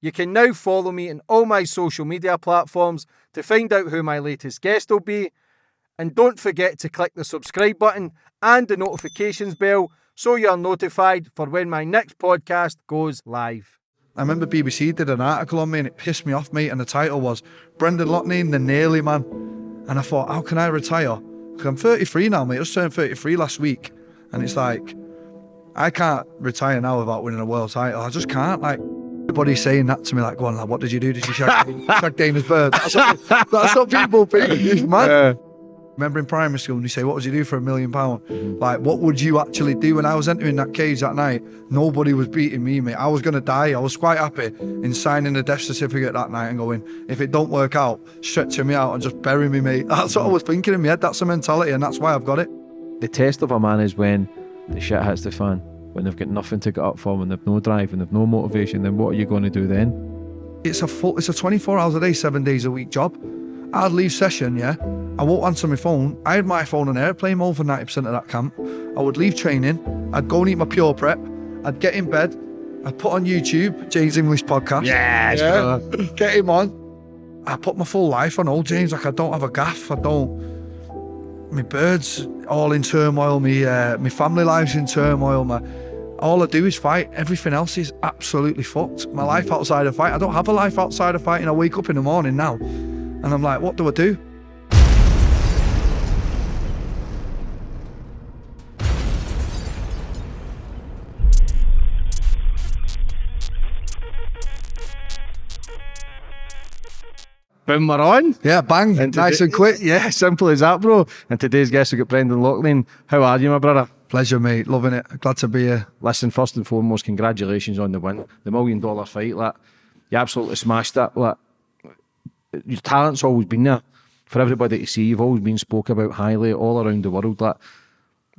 You can now follow me on all my social media platforms to find out who my latest guest will be. And don't forget to click the subscribe button and the notifications bell so you're notified for when my next podcast goes live. I remember BBC did an article on me and it pissed me off, mate. And the title was Brendan Loughnane, the Nearly Man. And I thought, how can I retire? Because I'm 33 now, mate. I just turned 33 last week. And it's like, I can't retire now without winning a world title. I just can't. Like, everybody's saying that to me, like, go on, like, what did you do? Did you shag, shag Dana's bird? That's what, that's what people think. It's mad. Remember in primary school, when you say, what would you do for a million pound? Like, what would you actually do? When I was entering that cage that night, nobody was beating me, mate. I was going to die. I was quite happy in signing the death certificate that night and going, if it don't work out, stretching me out and just bury me, mate. That's what I was thinking in my head. That's the mentality, and that's why I've got it. The test of a man is when the shit hits the fan, when they've got nothing to get up for, when they've no drive and they've no motivation, then what are you going to do then? It's a full, it's a 24 hours a day, seven days a week job. I'd leave session, yeah. I won't answer my phone. I had my phone on airplane mode for 90% of that camp. I would leave training. I'd go and eat my pure prep. I'd get in bed. I'd put on YouTube, James English podcast. Yes, yeah. Get him on. I put my full life on hold, James. Like I don't have a gaff. I don't. My birds all in turmoil. Me, uh, my family life's in turmoil. My, all I do is fight. Everything else is absolutely fucked. My life outside of fight. I don't have a life outside of fighting. I wake up in the morning now, and I'm like, what do I do? Boom, we're on. Yeah, bang, And nice and quick. Yeah, simple as that, bro. And today's guest, we've got Brendan Loughnane. How are you, my brother? Pleasure, mate. Loving it. Glad to be here. Listen, first and foremost, congratulations on the win, the million dollar fight. Like, you absolutely smashed that. Like, your talent's always been there for everybody to see. You've always been spoke about highly all around the world. Like,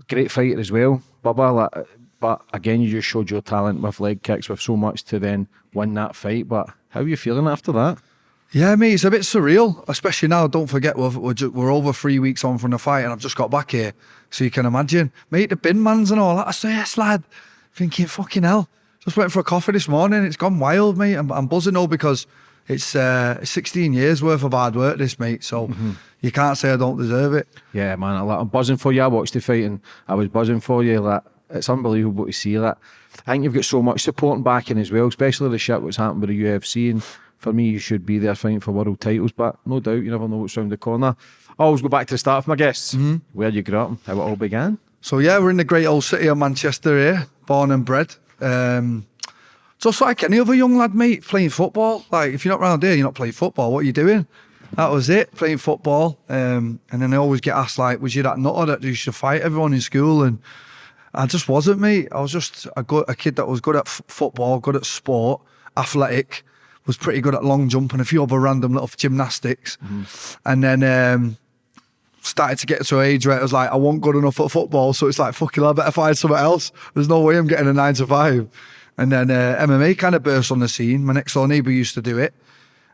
great fighter as well, Bubba. Like, but again, you just showed your talent with leg kicks, with so much to then win that fight. But how are you feeling after that? Yeah, mate, it's a bit surreal, especially now. Don't forget, we're, we're, ju- we're over three weeks on from the fight, and I've just got back here. So you can imagine, mate, the bin mans and all that. I say, yes, lad. Thinking, fucking hell. Just went for a coffee this morning. It's gone wild, mate. I'm, I'm buzzing though because it's uh, 16 years worth of hard work, this, mate. So you can't say I don't deserve it. Yeah, man, I'm buzzing for you. I watched the fight and I was buzzing for you. Like, it's unbelievable to see that. I think you've got so much support and backing as well, especially the shit what's happened with the UFC. And for me, you should be there fighting for world titles, but no doubt you never know what's round the corner. I always go back to the start of my guests, where you grew up how it all began. So yeah, we're in the great old city of Manchester here, born and bred. Um, just like any other young lad, mate, playing football. Like if you're not round here, you're not playing football. What are you doing? That was it, playing football. Um, and then I always get asked like, was you that nutter that used to fight everyone in school? And I just wasn't, mate. I was just a good, a kid that was good at f- football, good at sport, athletic, was pretty good at long jump and a few other random little gymnastics. And then um, started to get to an age where it was like, I wasn't good enough at football. So it's like, fucking, I better find something else. There's no way I'm getting a nine to five. And then uh, MMA kind of burst on the scene. My next door neighbour used to do it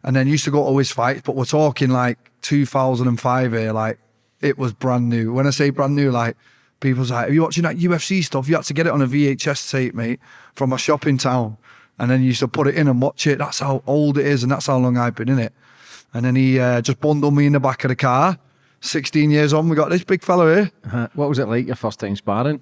and then used to go to his fights. But we're talking like 2005 here, like it was brand new. When I say brand new, like people's like, are you watching that UFC stuff? You had to get it on a VHS tape, mate, from a shop in town. And then you used to put it in and watch it. That's how old it is, and that's how long I've been in it. And then he uh, just bundled me in the back of the car. 16 years on, we got this big fella here. Uh, What was it like your first time sparring?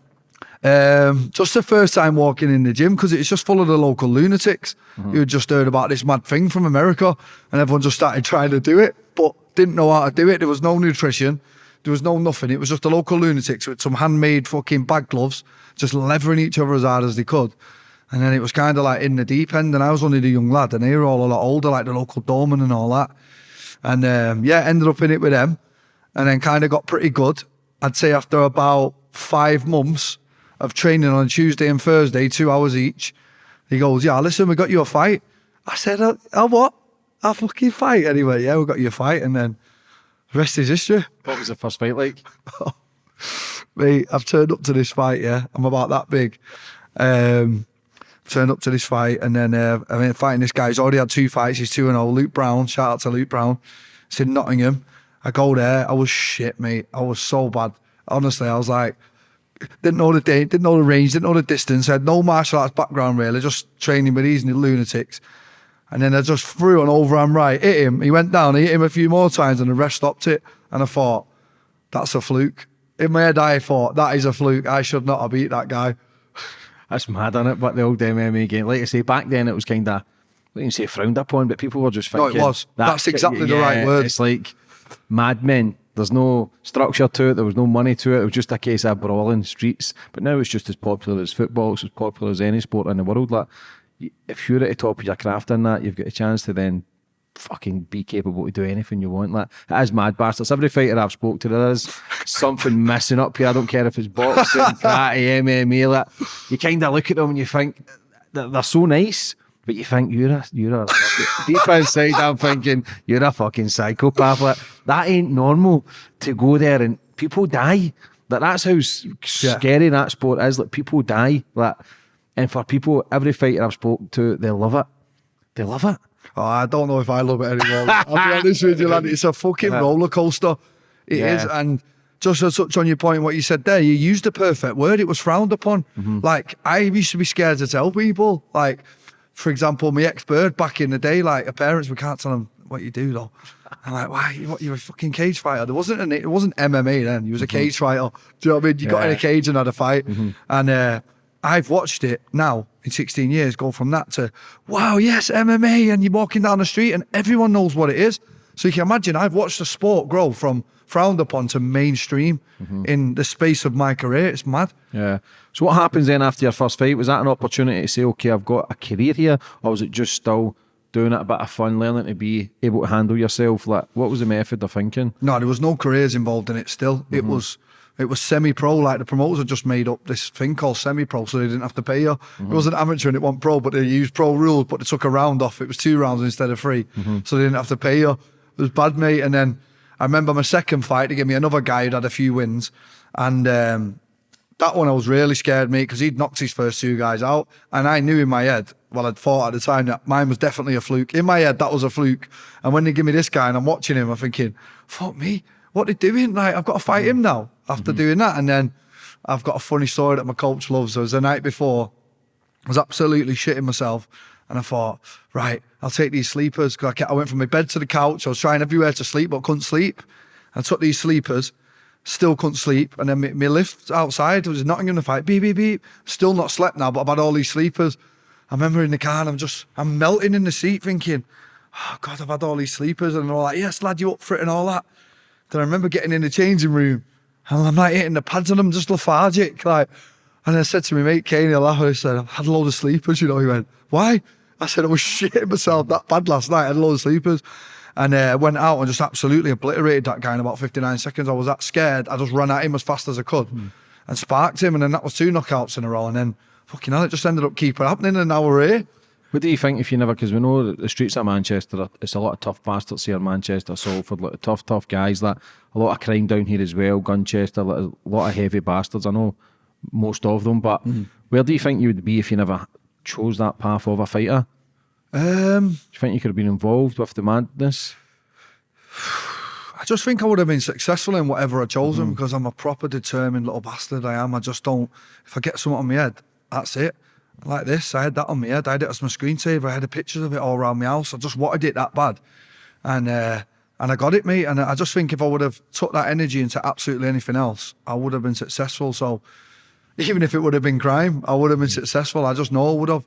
Um, just the first time walking in the gym because it's just full of the local lunatics who had just heard about this mad thing from America and everyone just started trying to do it but didn't know how to do it. There was no nutrition, there was no nothing. It was just the local lunatics with some handmade fucking bag gloves just levering each other as hard as they could. And then it was kind of like in the deep end, and I was only the young lad, and they were all a lot older, like the local doorman and all that. And um, yeah, ended up in it with them, and then kind of got pretty good. I'd say after about five months of training on Tuesday and Thursday, two hours each, he goes, "Yeah, listen, we got you a fight." I said, "Oh, oh what? A fucking fight?" Anyway, yeah, we got you a fight, and then the rest is history. What was the first fight like? Mate, I've turned up to this fight, yeah. I'm about that big. Um, turned up to this fight, and then uh, I mean, fighting this guy. He's already had two fights. He's 2 0. Luke Brown, shout out to Luke Brown. It's in Nottingham. I go there. I was shit, mate. I was so bad. Honestly, I was like, didn't know the didn't know the range, didn't know the distance. I had no martial arts background really, just training with these lunatics. And then I just threw an overhand right, hit him. He went down, I hit him a few more times, and the ref stopped it. And I thought, that's a fluke. In my head, I thought, that is a fluke. I should not have beat that guy. That's mad, is it? But the old MMA game, like I say, back then it was kind of, I wouldn't say frowned upon, but people were just thinking. No, it was. That's exactly the right word. It's like madmen. There's no structure to it. There was no money to it. It was just a case of brawling streets. But now it's just as popular as football. It's as popular as any sport in the world. Like, if you're at the top of your craft in that, you've got a chance to then fucking be capable to do anything you want. Like it is mad bastards. Every fighter I've spoke to, there is something missing up here. I don't care if it's boxing, karate, MMA. Like you kind of look at them and you think they're, they're so nice, but you think you're a you're a deep inside. I'm thinking you're a fucking psychopath. Like that ain't normal to go there and people die. Like that's how scary that sport is. Like people die. Like and for people, every fighter I've spoke to, they love it. They love it. Oh, I don't know if I love it anymore. I'll be honest with you, lad. It's a fucking uh-huh. roller coaster. It is, Yeah. And just to touch on your point, what you said there, you used the perfect word. It was frowned upon. Mm-hmm. Like, I used to be scared to tell people. Like, for example, my ex bird back in the day, like, her parents, we can't tell them what you do, though. I'm like, why? What, you're a fucking cage fighter. There wasn't an, it wasn't MMA then. You was a mm-hmm. cage fighter. Do you know what I mean? You got in a cage and had a fight. Mm-hmm. And uh, I've watched it now in 16 years go from that to, wow, yes, MMA. And you're walking down the street and everyone knows what it is. So you can imagine, I've watched the sport grow from frowned upon to mainstream mm-hmm. in the space of my career. It's mad. Yeah. So what happens then after your first fight? Was that an opportunity to say, okay, I've got a career here, or was it just still doing it a bit of fun, learning to be able to handle yourself? Like, what was the method of thinking? No, there was no careers involved in it still. It mm-hmm. was it was semi pro, like the promoters had just made up this thing called semi pro, so they didn't have to pay you. It wasn't amateur and it wasn't pro, but they used pro rules, but they took a round off. It was two rounds instead of 3 So they didn't have to pay you. It was bad, mate. And then I remember my second fight, they gave me another guy who'd had a few wins. And um, that one I was really scared, mate, because he'd knocked his first two guys out. And I knew in my head, well, I'd thought at the time that mine was definitely a fluke. In my head, that was a fluke. And when they give me this guy and I'm watching him, I'm thinking, fuck me, what are they doing? Like, I've got to fight him mm. now after mm-hmm. doing that. And then I've got a funny story that my coach loves. It was the night before, I was absolutely shitting myself. And I thought, right, I'll take these sleepers. 'Cause I, kept, I went from my bed to the couch. I was trying everywhere to sleep, but couldn't sleep. I took these sleepers, still couldn't sleep. And then my, my lift outside was nothing in the fight. Beep, beep, beep. Still not slept now, but I've had all these sleepers. I remember in the car and I'm just, I'm melting in the seat thinking, oh God, I've had all these sleepers. And they're all like, yes, lad, you up for it and all that. I remember getting in the changing room and I'm like hitting the pads and I'm just lethargic. Like, and I said to my mate Kane, he. I said, I've had a load of sleepers, you know. He went, Why? I said, I was shitting myself that bad last night. I had a load of sleepers. And uh, went out and just absolutely obliterated that guy in about 59 seconds. I was that scared. I just ran at him as fast as I could and sparked him. And then that was two knockouts in a row. And then, fucking hell, it just ended up keeping happening. And now we're here. What do you think if you never, because we know that the streets of Manchester, it's a lot of tough bastards here in Manchester, Salford, a lot of tough, tough guys, that a lot of crime down here as well, Gunchester, a lot of, a lot of heavy bastards. I know most of them, but where do you think you would be if you never chose that path of a fighter? Um, Do you think you could have been involved with the madness? I just think I would have been successful in whatever I chosen because I'm a proper determined little bastard. I am. I just don't. If I get something on my head, that's it. Like this, I had that on my head. I had it as my screensaver. I had the pictures of it all around my house. I just wanted it that bad, and uh, and I got it, mate. And I just think if I would have took that energy into absolutely anything else, I would have been successful. So even if it would have been crime, I would have been successful. I just know I would have.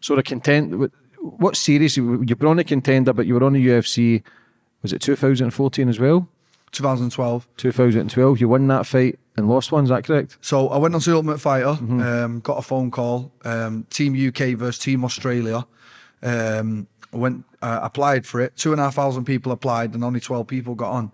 So the content, what series, you were on a contender, but you were on the UFC, was it 2014 as well? 2012. 2012, you won that fight and lost one, is that correct? So I went on to Ultimate Fighter, um, got a phone call, um, Team UK versus Team Australia. Um, went uh, applied for it. Two and a half thousand people applied, and only twelve people got on.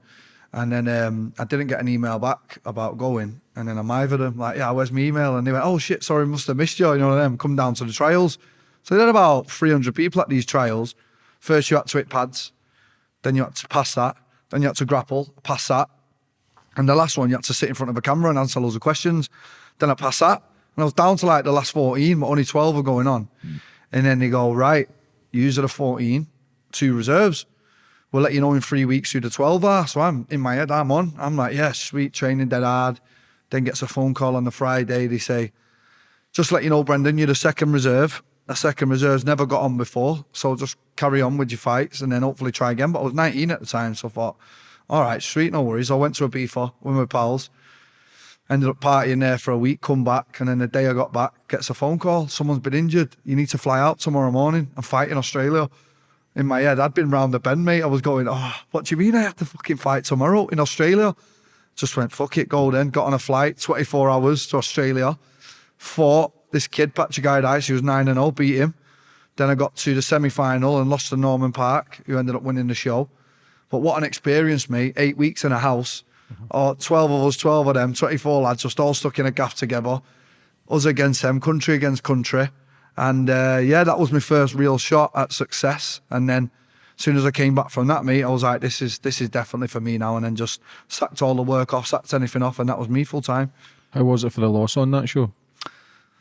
And then um, I didn't get an email back about going. And then I mithered them like, "Yeah, where's my email?" And they went, "Oh shit, sorry, must have missed you." You know them. Come down to the trials. So they had about three hundred people at these trials. First, you had to hit pads. Then you had to pass that. Then you had to grapple, pass that. And the last one, you had to sit in front of a camera and answer loads of questions. Then I passed that. And I was down to like the last 14, but only 12 were going on. And then they go, right, you use the 14, two reserves. We'll let you know in three weeks who the 12 are. So I'm in my head, I'm on. I'm like, yeah, sweet, training dead hard. Then gets a phone call on the Friday. They say, just let you know, Brendan, you're the second reserve. a second reserves never got on before, so just carry on with your fights and then hopefully try again. But I was 19 at the time, so I thought, all right, sweet, no worries. I went to a B4 with my pals, ended up partying there for a week, come back, and then the day I got back, gets a phone call. Someone's been injured. You need to fly out tomorrow morning and fight in Australia. In my head, I'd been round the bend, mate. I was going, oh, what do you mean I have to fucking fight tomorrow in Australia? Just went, fuck it, go then. Got on a flight, 24 hours to Australia. Fought this kid, Patrick Ice, who was 9 and 0, beat him. Then I got to the semi final and lost to Norman Parke, who ended up winning the show. But what an experience, mate. Eight weeks in a house, or 12 of us, 12 of them, 24 lads, just all stuck in a gaff together. Us against them, country against country. And uh, yeah, that was my first real shot at success. And then as soon as I came back from that, mate, I was like, this is this is definitely for me now. And then just sacked all the work off, sacked anything off, and that was me full time. How was it for the loss on that show?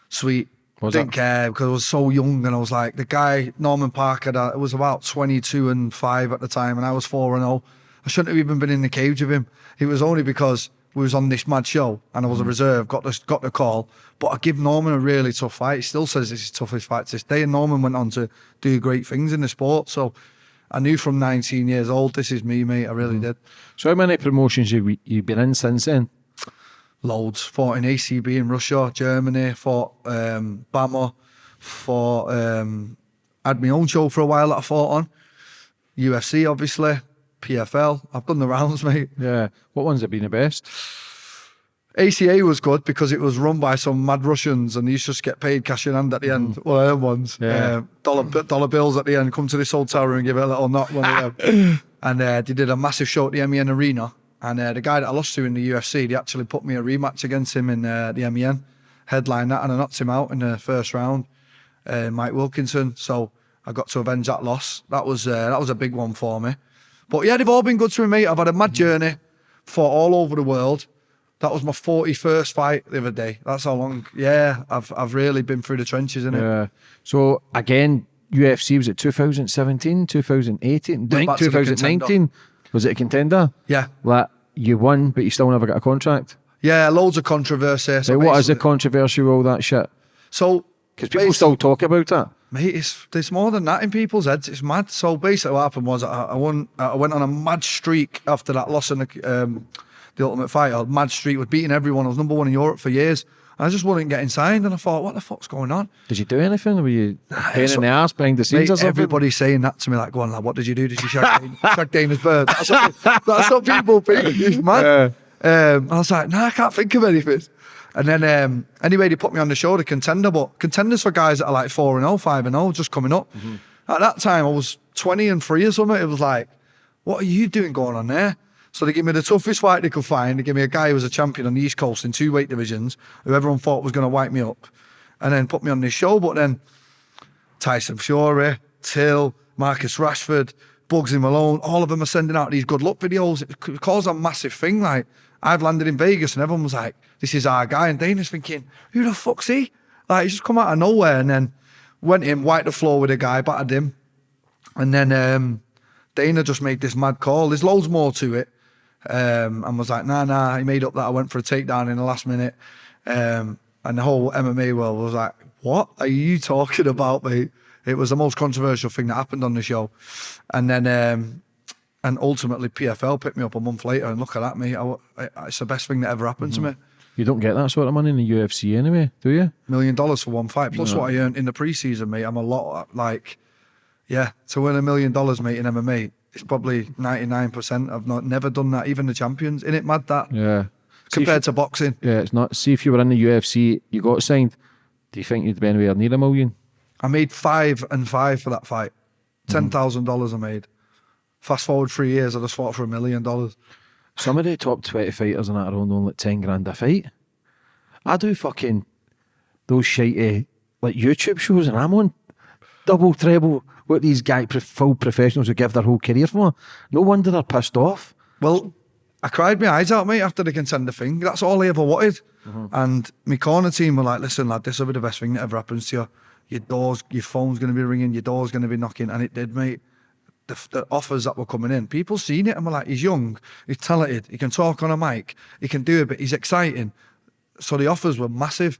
Sweet. Was Didn't it? care because I was so young and I was like, the guy, Norman Parke, that was about 22 and 5 at the time, and I was 4 and 0. I shouldn't have even been in the cage with him. It was only because we was on this mad show and I was a hmm. reserve, got the, got the call. But I give Norman a really tough fight. He still says this is his toughest fight to this day. And Norman went on to do great things in the sport. So I knew from 19 years old, this is me, mate. I really hmm. did. So how many promotions have you you've been in since then? Loads. Fought in ACB in Russia, Germany, fought um, BAMMA, fought, um, had my own show for a while that I fought on. UFC, obviously, PFL. I've done the rounds, mate. Yeah. What ones have been the best? ACA was good because it was run by some mad Russians and you used to just get paid cash in hand at the end. One of them ones. Yeah. Um, dollar, dollar bills at the end. Come to this hotel room and give it a little knock. One of them. and uh, they did a massive show at the MEN Arena. And uh, the guy that I lost to in the UFC, they actually put me a rematch against him in uh, the MEN. Headline that and I knocked him out in the first round. Uh, Mike Wilkinson. So I got to avenge that loss. That was uh, that was a big one for me. But yeah, they've all been good to me, mate. I've had a mad journey, fought all over the world. That was my 41st fight the other day. That's how long. Yeah, I've I've really been through the trenches, innit? Yeah. So again, UFC was it 2017, 2018, I think back to the 2019. Was it a contender? Yeah. Like you won, but you still never got a contract. Yeah, loads of controversy. So what is the controversy with all that shit? So Because people still talk about that. Mate, it's, there's more than that in people's heads. It's mad. So basically, what happened was I, I won. I went on a mad streak after that loss in the, um, the Ultimate Fighter. A mad streak with beating everyone. I was number one in Europe for years. And I just wasn't get signed, and I thought, what the fuck's going on? Did you do anything? Were you pain so- in the ass behind the scenes Mate, or something? everybody's saying that to me, like, go on, lad, what did you do? Did you shag, Dana, shag Dana's bird? That's what, that's what people think. It's mad. Um, I was like, nah, I can't think of anything. And then, um, anyway, they put me on the show, the contender, but contenders for guys that are like 4 and 0, 5 and 0, just coming up. At that time, I was 20 and 3 or something. It was like, what are you doing going on there? So they give me the toughest fight they could find. They give me a guy who was a champion on the East Coast in two weight divisions, who everyone thought was going to wipe me up, and then put me on this show. But then Tyson Fury, Till, Marcus Rashford, Bugsy Malone, all of them are sending out these good luck videos. It caused a massive thing. Like, I've landed in Vegas and everyone was like, this is our guy. And Dana's thinking, who the fuck's he? Like, he's just come out of nowhere and then went in, wiped the floor with a guy, battered him. And then um, Dana just made this mad call. There's loads more to it. Um, and was like, nah, nah. He made up that I went for a takedown in the last minute. Um, and the whole MMA world was like, what are you talking about, mate? It was the most controversial thing that happened on the show. And then, um, and ultimately PFL picked me up a month later and look at that, mate. I, I- it's the best thing that ever happened to me. You don't get that sort of money in the UFC anyway, do you? Million dollars for one fight, plus what I earned in the preseason, mate. I'm a lot, like, yeah, to win a million dollars, mate, in MMA, it's probably 99%. I've not never done that, even the champions. In it, mad that, Yeah. compared to boxing. Yeah, it's not. See, if you were in the UFC, you got signed. Do you think you'd be anywhere near a million? I made five and five for that fight. Hmm. Ten thousand dollars I made. Fast forward three years, I just fought for a million dollars. Some of the top 20 fighters in that are on like 10 grand a fight. I do fucking those shitey like YouTube shows and I'm on double, treble what these guy full professionals who give their whole career for. No wonder they're pissed off. Well, I cried my eyes out, mate, after they conceded the thing. That's all I ever wanted. Mm-hmm. And my corner team were like, listen, lad, this will be the best thing that ever happens to you. Your doors, your phone's going to be ringing, your door's going to be knocking. And it did, mate. The, the offers that were coming in, people seen it and were like, he's young, he's talented, he can talk on a mic, he can do it, but he's exciting. So the offers were massive.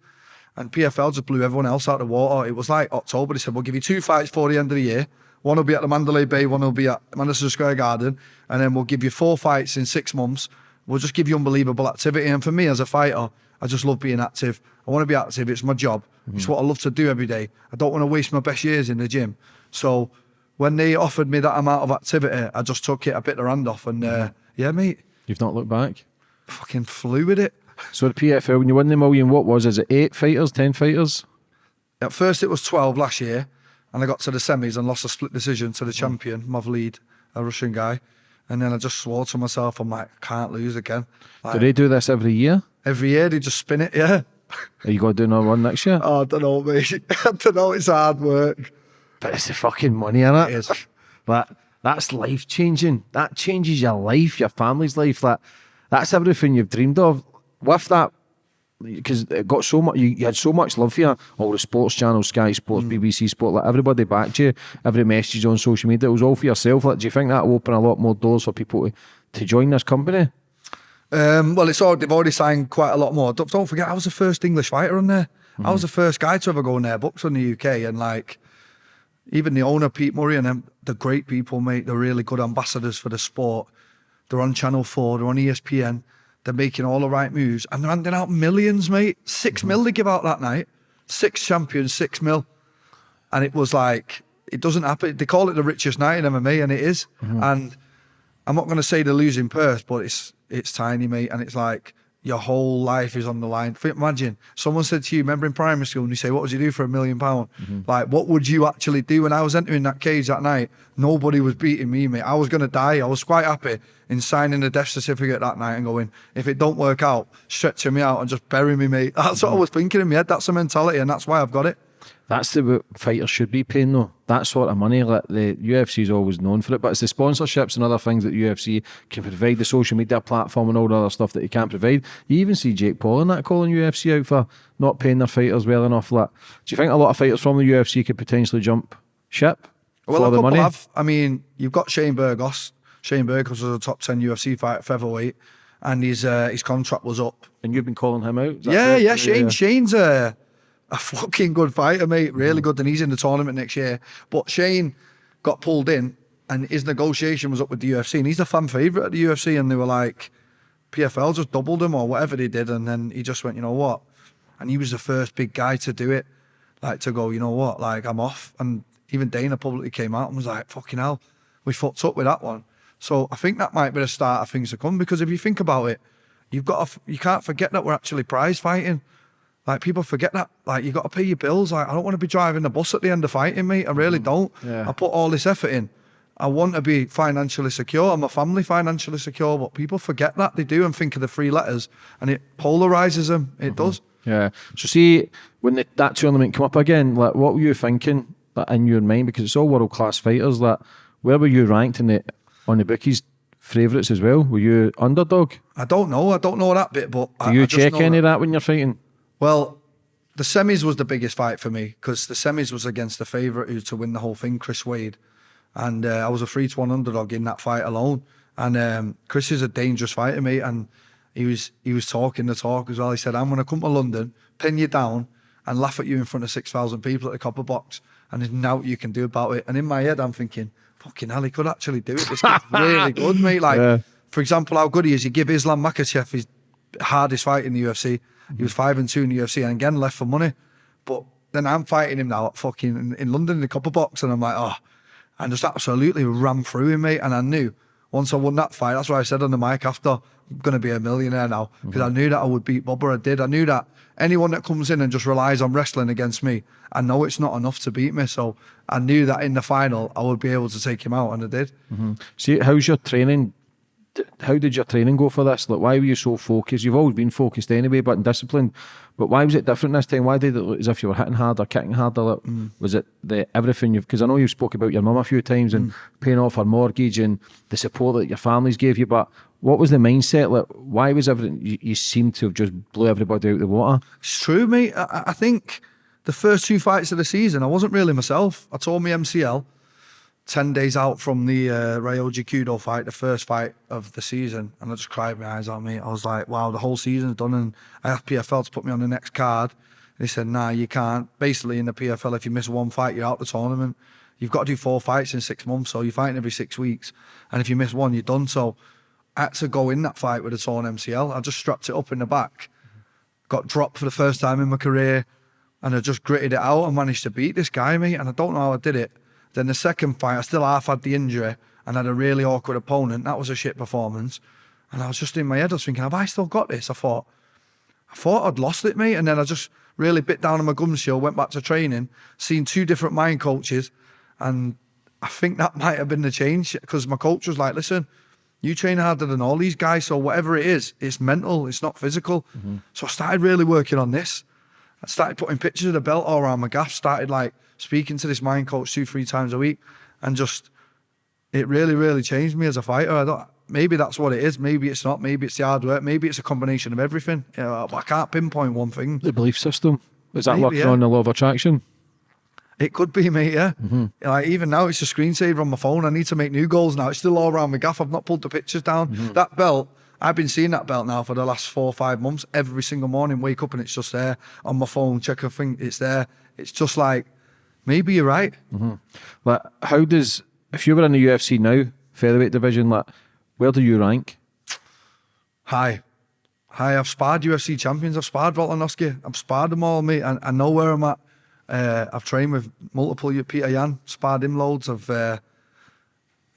And PFL just blew everyone else out of the water. It was like October. They said, we'll give you two fights for the end of the year. One will be at the Mandalay Bay, one will be at Madison Square Garden. And then we'll give you four fights in six months. We'll just give you unbelievable activity. And for me as a fighter, I just love being active. I want to be active. It's my job. It's what I love to do every day. I don't want to waste my best years in the gym. So when they offered me that amount of activity, I just took it, I bit their hand off. And uh, yeah, mate, You've not looked back. fucking flew with it. So the PFL, when you won the million, what was? Is it eight fighters, ten fighters? At first, it was 12 last year, and I got to the semis and lost a split decision to the champion, Mavlid, a Russian guy. And then I just swore to myself, I'm like, can't lose again. Like, Do they do this every year? every year they just spin it, yeah. Are you going to do another one next year? Oh, I don't know, mate. I don't know, it's hard work. But it's the fucking money in it. It is. But that's life changing. That changes your life, your family's life. That that's everything you've dreamed of. With that, because it got so much, you, you had so much love for you. All the sports channels, Sky Sports, BBC Sport, like everybody backed you. Every message on social media, it was all for yourself. Like, do you think that will open a lot more doors for people to, to join this company? Um, well, it's all, they've already signed quite a lot more. Don't, don't forget, I was the first English fighter on there. I was the first guy to ever go in their books on the UK. And like, even the owner, Pete Murray, and them, they're great people, mate. They're really good ambassadors for the sport. They're on Channel 4, they're on ESPN. They're making all the right moves and they're handing out millions, mate. 6 mm-hmm. mil they give out that night. Six champions, six mil. And it was like, it doesn't happen. They call it the richest night in MMA, and it is. Mm-hmm. And I'm not going to say the losing purse, but it's it's tiny, mate, and it's like your whole life is on the line. Imagine someone said to you, remember in primary school, and you say, "What would you do for a million pound?" Mm-hmm. Like, what would you actually do? When I was entering that cage that night, nobody was beating me, mate. I was going to die. I was quite happy in signing the death certificate that night and going, if it don't work out, stretching me out and just bury me, mate. That's what I mm-hmm. was thinking in my head. That's the mentality, and that's why I've got it. That's the way fighters should be paying though. That sort of money, like the UFC is always known for it, but it's the sponsorships and other things that UFC can provide, the social media platform and all the other stuff that you can't provide. You even see Jake Paul and that calling UFC out for not paying their fighters well enough. Like, do you think a lot of fighters from the UFC could potentially jump ship Well, for a the money? have. I mean, you've got Shane Burgos. Shane Burgos was a top ten UFC fighter at featherweight, and his uh, his contract was up. And you've been calling him out? Yeah, yeah. Shane Shane's a a fucking good fighter, mate. Really mm-hmm. good, and he's in the tournament next year. But Shane got pulled in, and his negotiation was up with the UFC, and he's a fan favorite at the UFC, and they were like, PFL just doubled him or whatever they did, and then he just went, you know what? And he was the first big guy to do it, like to go, you know what? Like I'm off, and even Dana publicly came out and was like, fucking hell, we fucked up with that one. So I think that might be the start of things to come because if you think about it, you've got to, you can't forget that we're actually prize fighting. Like people forget that. Like you got to pay your bills. Like I don't want to be driving the bus at the end of fighting, mate. I really mm, don't. Yeah. I put all this effort in. I want to be financially secure. I'm a family financially secure, but people forget that they do and think of the three letters, and it polarizes them. It mm-hmm. does. Yeah. So see, when the, that tournament come up again, like what were you thinking like, in your mind? Because it's all world class fighters. Like, where were you ranked in the on the bookies favourites as well? Were you underdog? I don't know. I don't know that bit, but Do I, you I check any that- of that when you're fighting? Well, the semis was the biggest fight for me because the semis was against the favourite who to win the whole thing, Chris Wade, and uh, I was a three to one underdog in that fight alone. And um, Chris is a dangerous fighter, mate, and he was he was talking the talk as well. He said, "I'm going to come to London, pin you down, and laugh at you in front of six thousand people at the Copper Box, and there's nothing you can do about it." And in my head, I'm thinking, "Fucking hell, he could actually do it. This kid's really good, mate." Like, Yeah. for example, how good he is. You give Islam Makhachev his hardest fight in the UFC. He was five and two in the UFC, and again left for money. But then I'm fighting him now at fucking in, in London in the Copper Box, and I'm like, oh, and just absolutely ran through him, mate. And I knew once I won that fight, that's why I said on the mic after, I'm gonna be a millionaire now because I mm-hmm. knew that I would beat Bubba. I did. I knew that anyone that comes in and just relies on wrestling against me, I know it's not enough to beat me. So I knew that in the final I would be able to take him out, and I did. Mm-hmm. See, how's your training? How did your training go for this? Like, why were you so focused? You've always been focused anyway, but disciplined. But why was it different this time? Why did it look as if you were hitting harder, kicking harder? Like, mm. Was it the everything you've? Because I know you spoke about your mum a few times and mm. paying off her mortgage and the support that your families gave you. But what was the mindset? Like, why was everything? You, you seem to have just blew everybody out of the water. It's true, mate. I- I think the first two fights of the season, I wasn't really myself. I tore my MCL 10 days out from the uh, Ryoji Kudo fight, the first fight of the season. And I just cried my eyes out, mate. I was like, wow, the whole season's done. And I asked PFL to put me on the next card. He said, nah, you can't. Basically, in the PFL, if you miss one fight, you're out the tournament. You've got to do four fights in six months, so you're fighting every six weeks. And if you miss one, you're done. So I had to go in that fight with a torn MCL. I just strapped it up in the back, got dropped for the first time in my career, and I just gritted it out and managed to beat this guy, mate. And I don't know how I did it. Then the second fight, I still half had the injury and had a really awkward opponent. That was a shit performance. And I was just in my head, I was thinking, have I still got this? I thought, I thought I'd lost it, mate. And then I just really bit down on my gum shield, went back to training, seen two different mind coaches. And I think that might have been the change because my coach was like, listen, you train harder than all these guys. So whatever it is, it's mental, it's not physical. Mm-hmm. So I started really working on this. I started putting pictures of the belt all around my gaff, started like speaking to this mind coach two, three times a week. And just, it really, really changed me as a fighter. Maybe that's what it is. Maybe it's not. Maybe it's the hard work. Maybe it's a combination of everything. You know, I can't pinpoint one thing. The belief system. Is that Maybe, working yeah. on the law of attraction? It could be, mate. Yeah. Mm-hmm. Like even now, it's a screensaver on my phone. I need to make new goals now. It's still all around my gaff. I've not pulled the pictures down. Mm-hmm. That belt. I've been seeing that belt now for the last four or five months. Every single morning, wake up and it's just there on my phone. Check a thing, it's there. It's just like, maybe you're right. Like, how does if you were in the UFC now, featherweight division, like, where do you rank? Hi. Hi, I've sparred UFC champions. I've sparred Volkanovski. I've sparred them all, mate. I, I know where I'm at. Uh, I've trained with multiple Petr Yan, sparred him loads of, uh,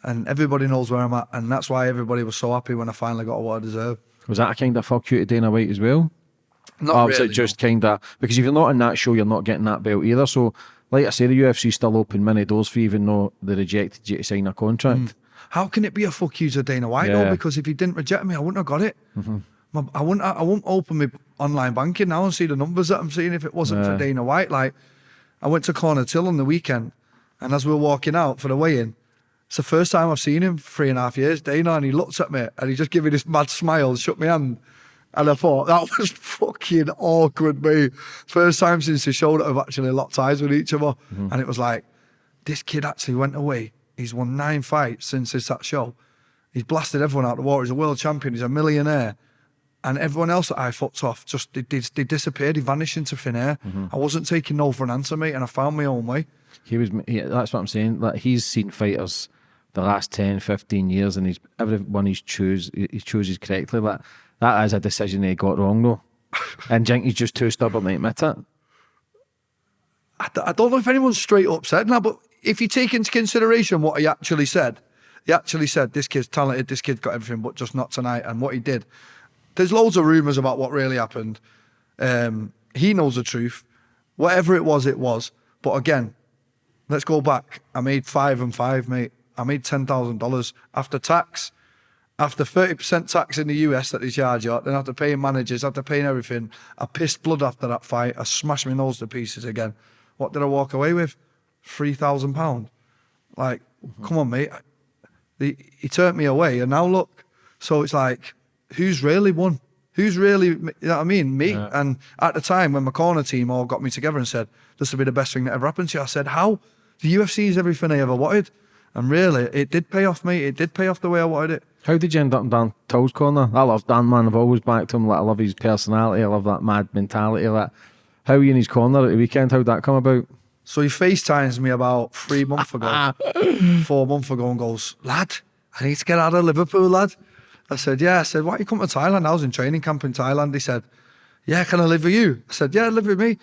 and everybody knows where I'm at. And that's why everybody was so happy when I finally got what I deserve. Was that a kind of fuck you to Dana White as well? Not or was really, it just kind of because if you're not in that show, you're not getting that belt either. So, like I say, the UFC still open many doors for you, even though they rejected you to sign a contract. Hmm. How can it be a fuck you to Dana White Yeah. Though? Because if he didn't reject me, I wouldn't have got it. Mm-hmm. My, I wouldn't. I, won't open my online banking now and see the numbers that I'm seeing if it wasn't Yeah. for Dana White. Like, I went to Corner Till on the weekend, and as we were walking out for the weigh-in, it's the first time I've seen him three and a half years. Dana, and he looked at me and he just gave me this mad smile, and shook my hand. And I thought that was fucking awkward, mate. First time since the show that I've actually locked eyes with each other. Mm-hmm. And it was like, this kid actually went away. He's won nine fights since this that show. He's blasted everyone out the water. He's a world champion. He's a millionaire. And everyone else that I fucked off just they, they, they disappeared. He vanished into thin air. Mm-hmm. I wasn't taking no for an answer, mate, and I found my own way. He was. He, that's what I'm saying. Like he's seen fighters the last 10, 15 years, and he's everyone he's choose he he chooses correctly. Like that is a decision he got wrong though, and Jink he's just too stubborn to admit it. I, d- I don't know if anyone's straight up said now, but if you take into consideration what he actually said, he actually said this kid's talented, this kid's got everything, but just not tonight. And what he did, there's loads of rumours about what really happened. Um, he knows the truth. Whatever it was, it was. But again, let's go back. I made five and five, mate. I made ten thousand dollars after tax. After thirty percent tax in the US that they charge you, then after paying managers, after paying everything, I pissed blood after that fight. I smashed my nose to pieces again. What did I walk away with? Three thousand pound. Like, mm-hmm. come on, mate. He, he turned me away, and now look. So it's like, who's really won? Who's really, you know what I mean? Me. Yeah. And at the time when my corner team all got me together and said, this will be the best thing that ever happened to you, I said, how? The UFC is everything I ever wanted. And really, it did pay off, me. It did pay off the way I wanted it. How did you end up in Dan Till's corner? I love Dan, man. I've always backed him. Like, I love his personality. I love that mad mentality. Like, how were you in his corner at the weekend? How'd that come about? So he FaceTimes me about three months ago, four months ago, and goes, Lad, I need to get out of Liverpool, lad. I said, Yeah. I said, Why you come to Thailand? I was in training camp in Thailand. He said, Yeah, can I live with you? I said, Yeah, live with me.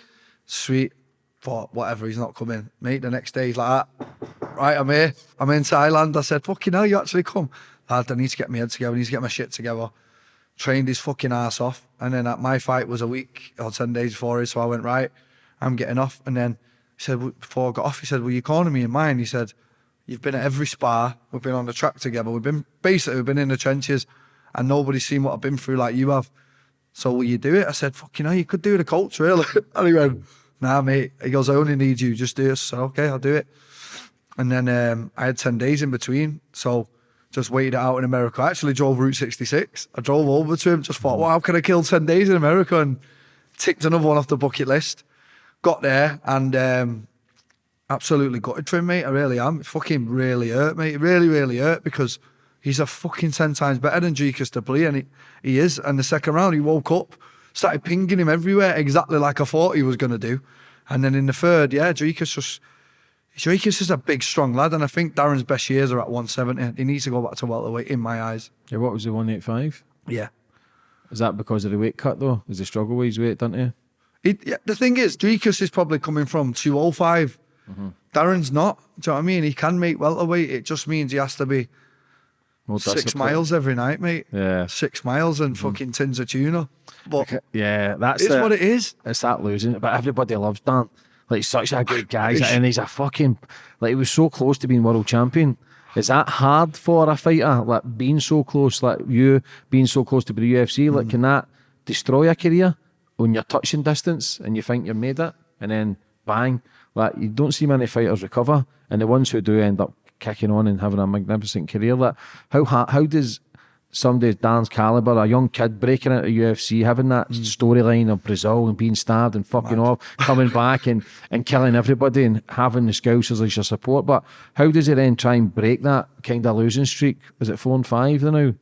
Sweet. Thought, whatever, he's not coming. Mate, the next day he's like that. Right, I'm here. I'm in Thailand. I said, Fucking hell, you actually come. I need to get my head together. I need to get my shit together. Trained his fucking ass off. And then at my fight was a week or 10 days before it. So I went, Right, I'm getting off. And then he said, before I got off, he said, Well, you're calling me in mine. He said, You've been at every spar. We've been on the track together. We've been basically we've been in the trenches and nobody's seen what I've been through like you have. So will you do it? I said, fuck you you could do the coach, really. and he went, nah, mate. He goes, I only need you, just do it. So okay, I'll do it. And then um, I had 10 days in between. So just waited out in America. I actually drove Route 66. I drove over to him, just thought, well, how can I kill 10 days in America? And ticked another one off the bucket list. Got there and um, absolutely gutted for him, mate. I really am. It fucking really hurt, mate. It really, really hurt because he's a fucking 10 times better than Dricus Du Plessis, and he, he is. And the second round, he woke up started pinging him everywhere, exactly like I thought he was going to do. And then in the third, yeah, Dricus just. Dricus is a big, strong lad, and I think Darren's best years are at 170. He needs to go back to welterweight, in my eyes. Yeah, what was the 185? Yeah. Is that because of the weight cut though? Is he struggle with his weight, don't he? It, yeah, the thing is, Dricus is probably coming from 205. Mm-hmm. Darren's not. Do you know what I mean? He can make welterweight. It just means he has to be More six miles every night, mate. Yeah. Six miles and mm-hmm. fucking tins of tuna. But Yeah, that's it's the- what it is. It's that losing, but everybody loves Dan. Like such a good guy, and he's a fucking like he was so close to being world champion. Is that hard for a fighter? Like being so close, like you being so close to the UFC, Mm. like can that destroy a career when you're touching distance and you think you've made it, and then bang, like you don't see many fighters recover, and the ones who do end up kicking on and having a magnificent career. Like how how does somebody Dan's caliber, a young kid breaking into UFC, having that Mm. storyline of Brazil and being stabbed and fucking off, coming back and, and killing everybody and having the Scousers as your support. But how does he then try and break that kind of losing streak? Is it four and five now?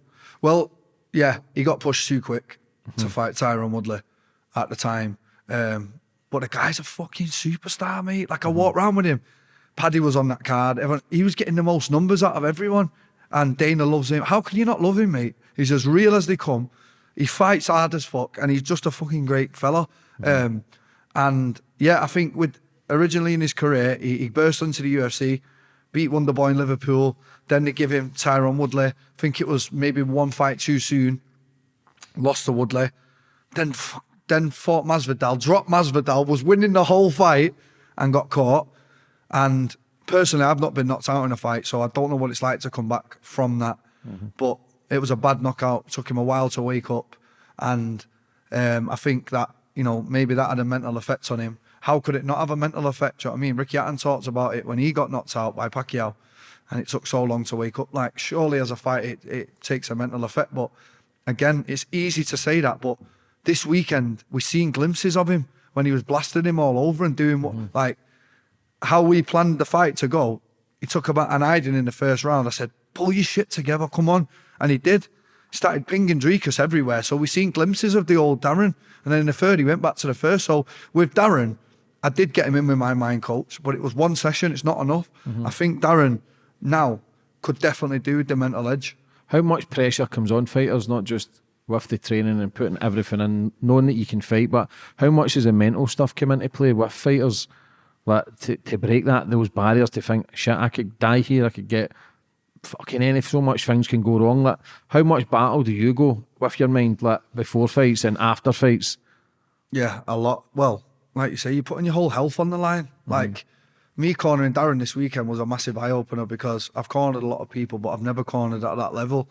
Well, yeah, he got pushed too quick Mm-hmm. to fight Tyrone Woodley at the time. Um, but the guy's a fucking superstar, mate. Like I Mm-hmm. walked around with him. Paddy was on that card. Everyone, he was getting the most numbers out of everyone. And Dana loves him. How can you not love him, mate? He's as real as they come. He fights hard as fuck, and he's just a fucking great fella. Mm-hmm. Um, and yeah, I think with originally in his career, he, he burst into the UFC, beat Wonderboy in Liverpool. Then they give him Tyrone Woodley. I think it was maybe one fight too soon. Lost to Woodley. Then then fought Masvidal, dropped Masvidal, was winning the whole fight, and got caught. And personally, I've not been knocked out in a fight, so I don't know what it's like to come back from that. But it was a bad knockout. Took him a while to wake up, and um, I think that you know maybe that had a mental effect on him. How could it not have a mental effect? You know what I mean? Ricky Hatton talked about it when he got knocked out by Pacquiao, and it took so long to wake up. Like surely as a fight, it, it takes a mental effect. But again, it's easy to say that, but this weekend we've seen glimpses of him when he was blasting him all over and doing what like how we planned the fight to go, he took about an hiding in the first round. I said, pull your shit together, come on. And he did. Started pinging Dricus everywhere. So we seen glimpses of the old Darren. And then in the third, he went back to the first. So with Darren, I did get him in with my mind coach, but it was one session. It's not enough. Mm-hmm. I think Darren now could definitely do with the mental edge. How much pressure comes on fighters, not just with the training and putting everything in, knowing that you can fight, but how much does the mental stuff come into play with fighters? Like to, to break that those barriers to think shit, I could die here, I could get fucking any so much things can go wrong. Like how much battle do you go with your mind like before fights and after fights? Yeah, a lot. Well, like you say, you're putting your whole health on the line. Mm-hmm. Like me cornering Darren this weekend was a massive eye opener because I've cornered a lot of people, but I've never cornered at that level.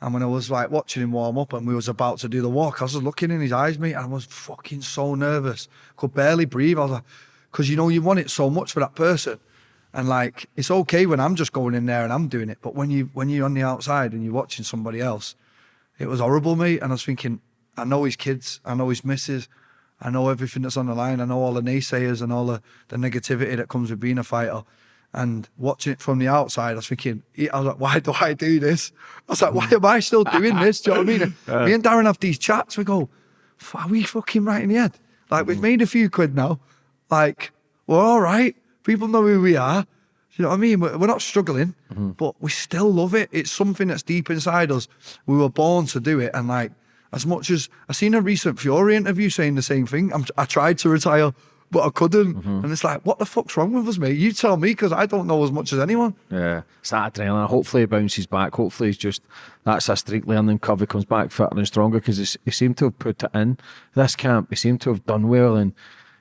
And when I was like watching him warm up and we was about to do the walk, I was looking in his eyes, mate, and I was fucking so nervous. Could barely breathe. I was like, because you know you want it so much for that person. And like it's okay when I'm just going in there and I'm doing it, but when you when you're on the outside and you're watching somebody else, it was horrible, mate. And I was thinking, I know his kids, I know his missus, I know everything that's on the line, I know all the naysayers and all the, the negativity that comes with being a fighter. And watching it from the outside, I was thinking, I was like, why do I do this? I was like, why am I still doing this? Do you know what I mean? Me and Darren have these chats. We go, are we fucking right in the head? Like, we've mm. made a few quid now. Like, we're all right. People know who we are. Do you know what I mean? We're we're not struggling, mm-hmm. but we still love it. It's something that's deep inside us. We were born to do it. And like, as much as I seen a recent Fury interview saying the same thing, I'm, I tried to retire, but I couldn't. Mm-hmm. And it's like, what the fuck's wrong with us, mate? You tell me, because I don't know as much as anyone. Yeah, it's that adrenaline. Hopefully, he bounces back. Hopefully, he's just that's a streak learning curve. He comes back fitter and stronger because he seemed to have put it in this camp. He seemed to have done well and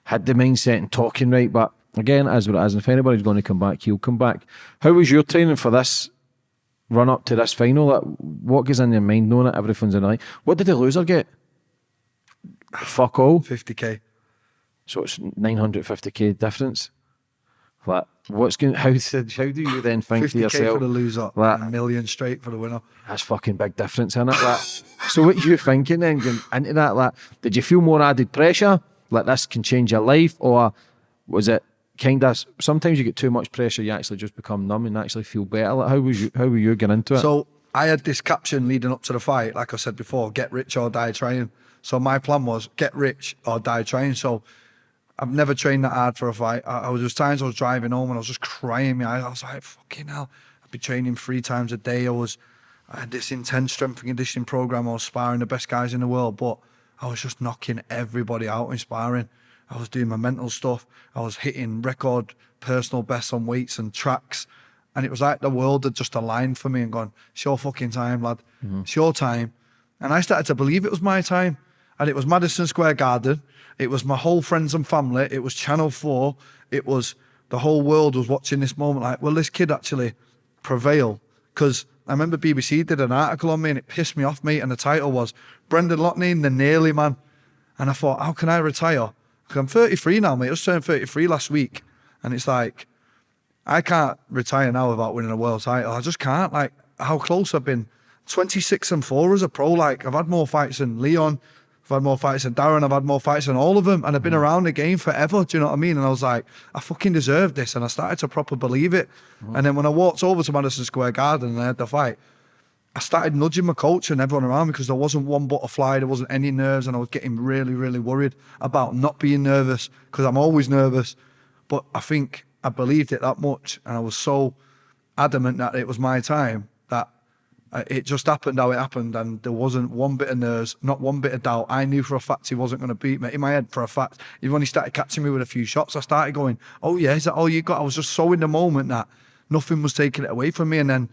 had the mindset and talking right. But again, as what it is, and if anybody's going to come back, he'll come back. How was your training for this run up to this final? Like, what goes in your mind knowing that everything's in the? What did the loser get? Fuck all. 50k. So it's 950k difference. Like, what's going? How did, how do you then think to 50k yourself? for the loser, like, a million straight for the winner. that's fucking big difference in it. Like, so what you thinking then going into that? Like, did you feel more added pressure? Like this can change your life, or was it kind of sometimes you get too much pressure, you actually just become numb and actually feel better? Like, how was you? How were you getting into it? So I had this caption leading up to the fight, like I said before, get rich or die trying. So my plan was get rich or die trying. So I've never trained that hard for a fight. I, I was was times I was driving home and I was just crying. I was like, fucking hell. I'd be training three times a day. I was I had this intense strength and conditioning program. I was sparring the best guys in the world, but I was just knocking everybody out in sparring. I was doing my mental stuff. I was hitting record personal bests on weights and tracks. And it was like the world had just aligned for me and gone, it's your fucking time, lad. Mm-hmm. It's your time. And I started to believe it was my time. And it was Madison Square Garden. It was my whole friends and family. It was Channel 4. It was the whole world was watching this moment like, will this kid actually prevail? Because I remember BBC did an article on me and it pissed me off, mate. And the title was Brendan Loughnane, the nearly man. And I thought, how can I retire? Because I'm 33 now, mate. I just turned 33 last week. And it's like, I can't retire now without winning a world title. I just can't. Like, how close I've been. 26 and 4 as a pro. Like, I've had more fights than Leon. I've had more fights than Darren. I've had more fights than all of them. And I've been mm. around the game forever. Do you know what I mean? And I was like, I fucking deserve this. And I started to proper believe it. Mm. And then when I walked over to Madison Square Garden and I had the fight, I started nudging my coach and everyone around me because there wasn't one butterfly, there wasn't any nerves, and I was getting really, really worried about not being nervous because I'm always nervous. But I think I believed it that much, and I was so adamant that it was my time that uh, it just happened how it happened, and there wasn't one bit of nerves, not one bit of doubt. I knew for a fact he wasn't going to beat me. In my head, for a fact, even when he started catching me with a few shots, I started going, "Oh yeah, is that all you got?" I was just so in the moment that nothing was taking it away from me, and then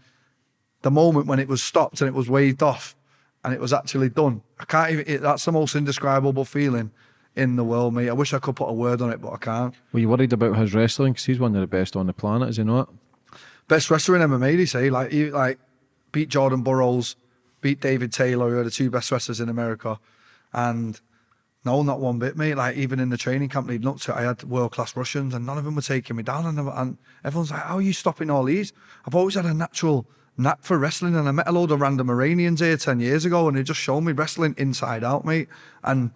the moment when it was stopped and it was waved off and it was actually done. I can't even, it, that's the most indescribable feeling in the world, mate. I wish I could put a word on it, but I can't. Were you worried about his wrestling? Because he's one of the best on the planet, is he not? Best wrestler in MMA, they say. Like, he, like beat Jordan Burroughs, beat David Taylor, who are the two best wrestlers in America. And no, not one bit, mate. Like, even in the training camp leading up to it, I had world class Russians and none of them were taking me down. And, and everyone's like, how are you stopping all these? I've always had a natural knack for wrestling and I met a load of random Iranians here 10 years ago and they just showed me wrestling inside out, mate. And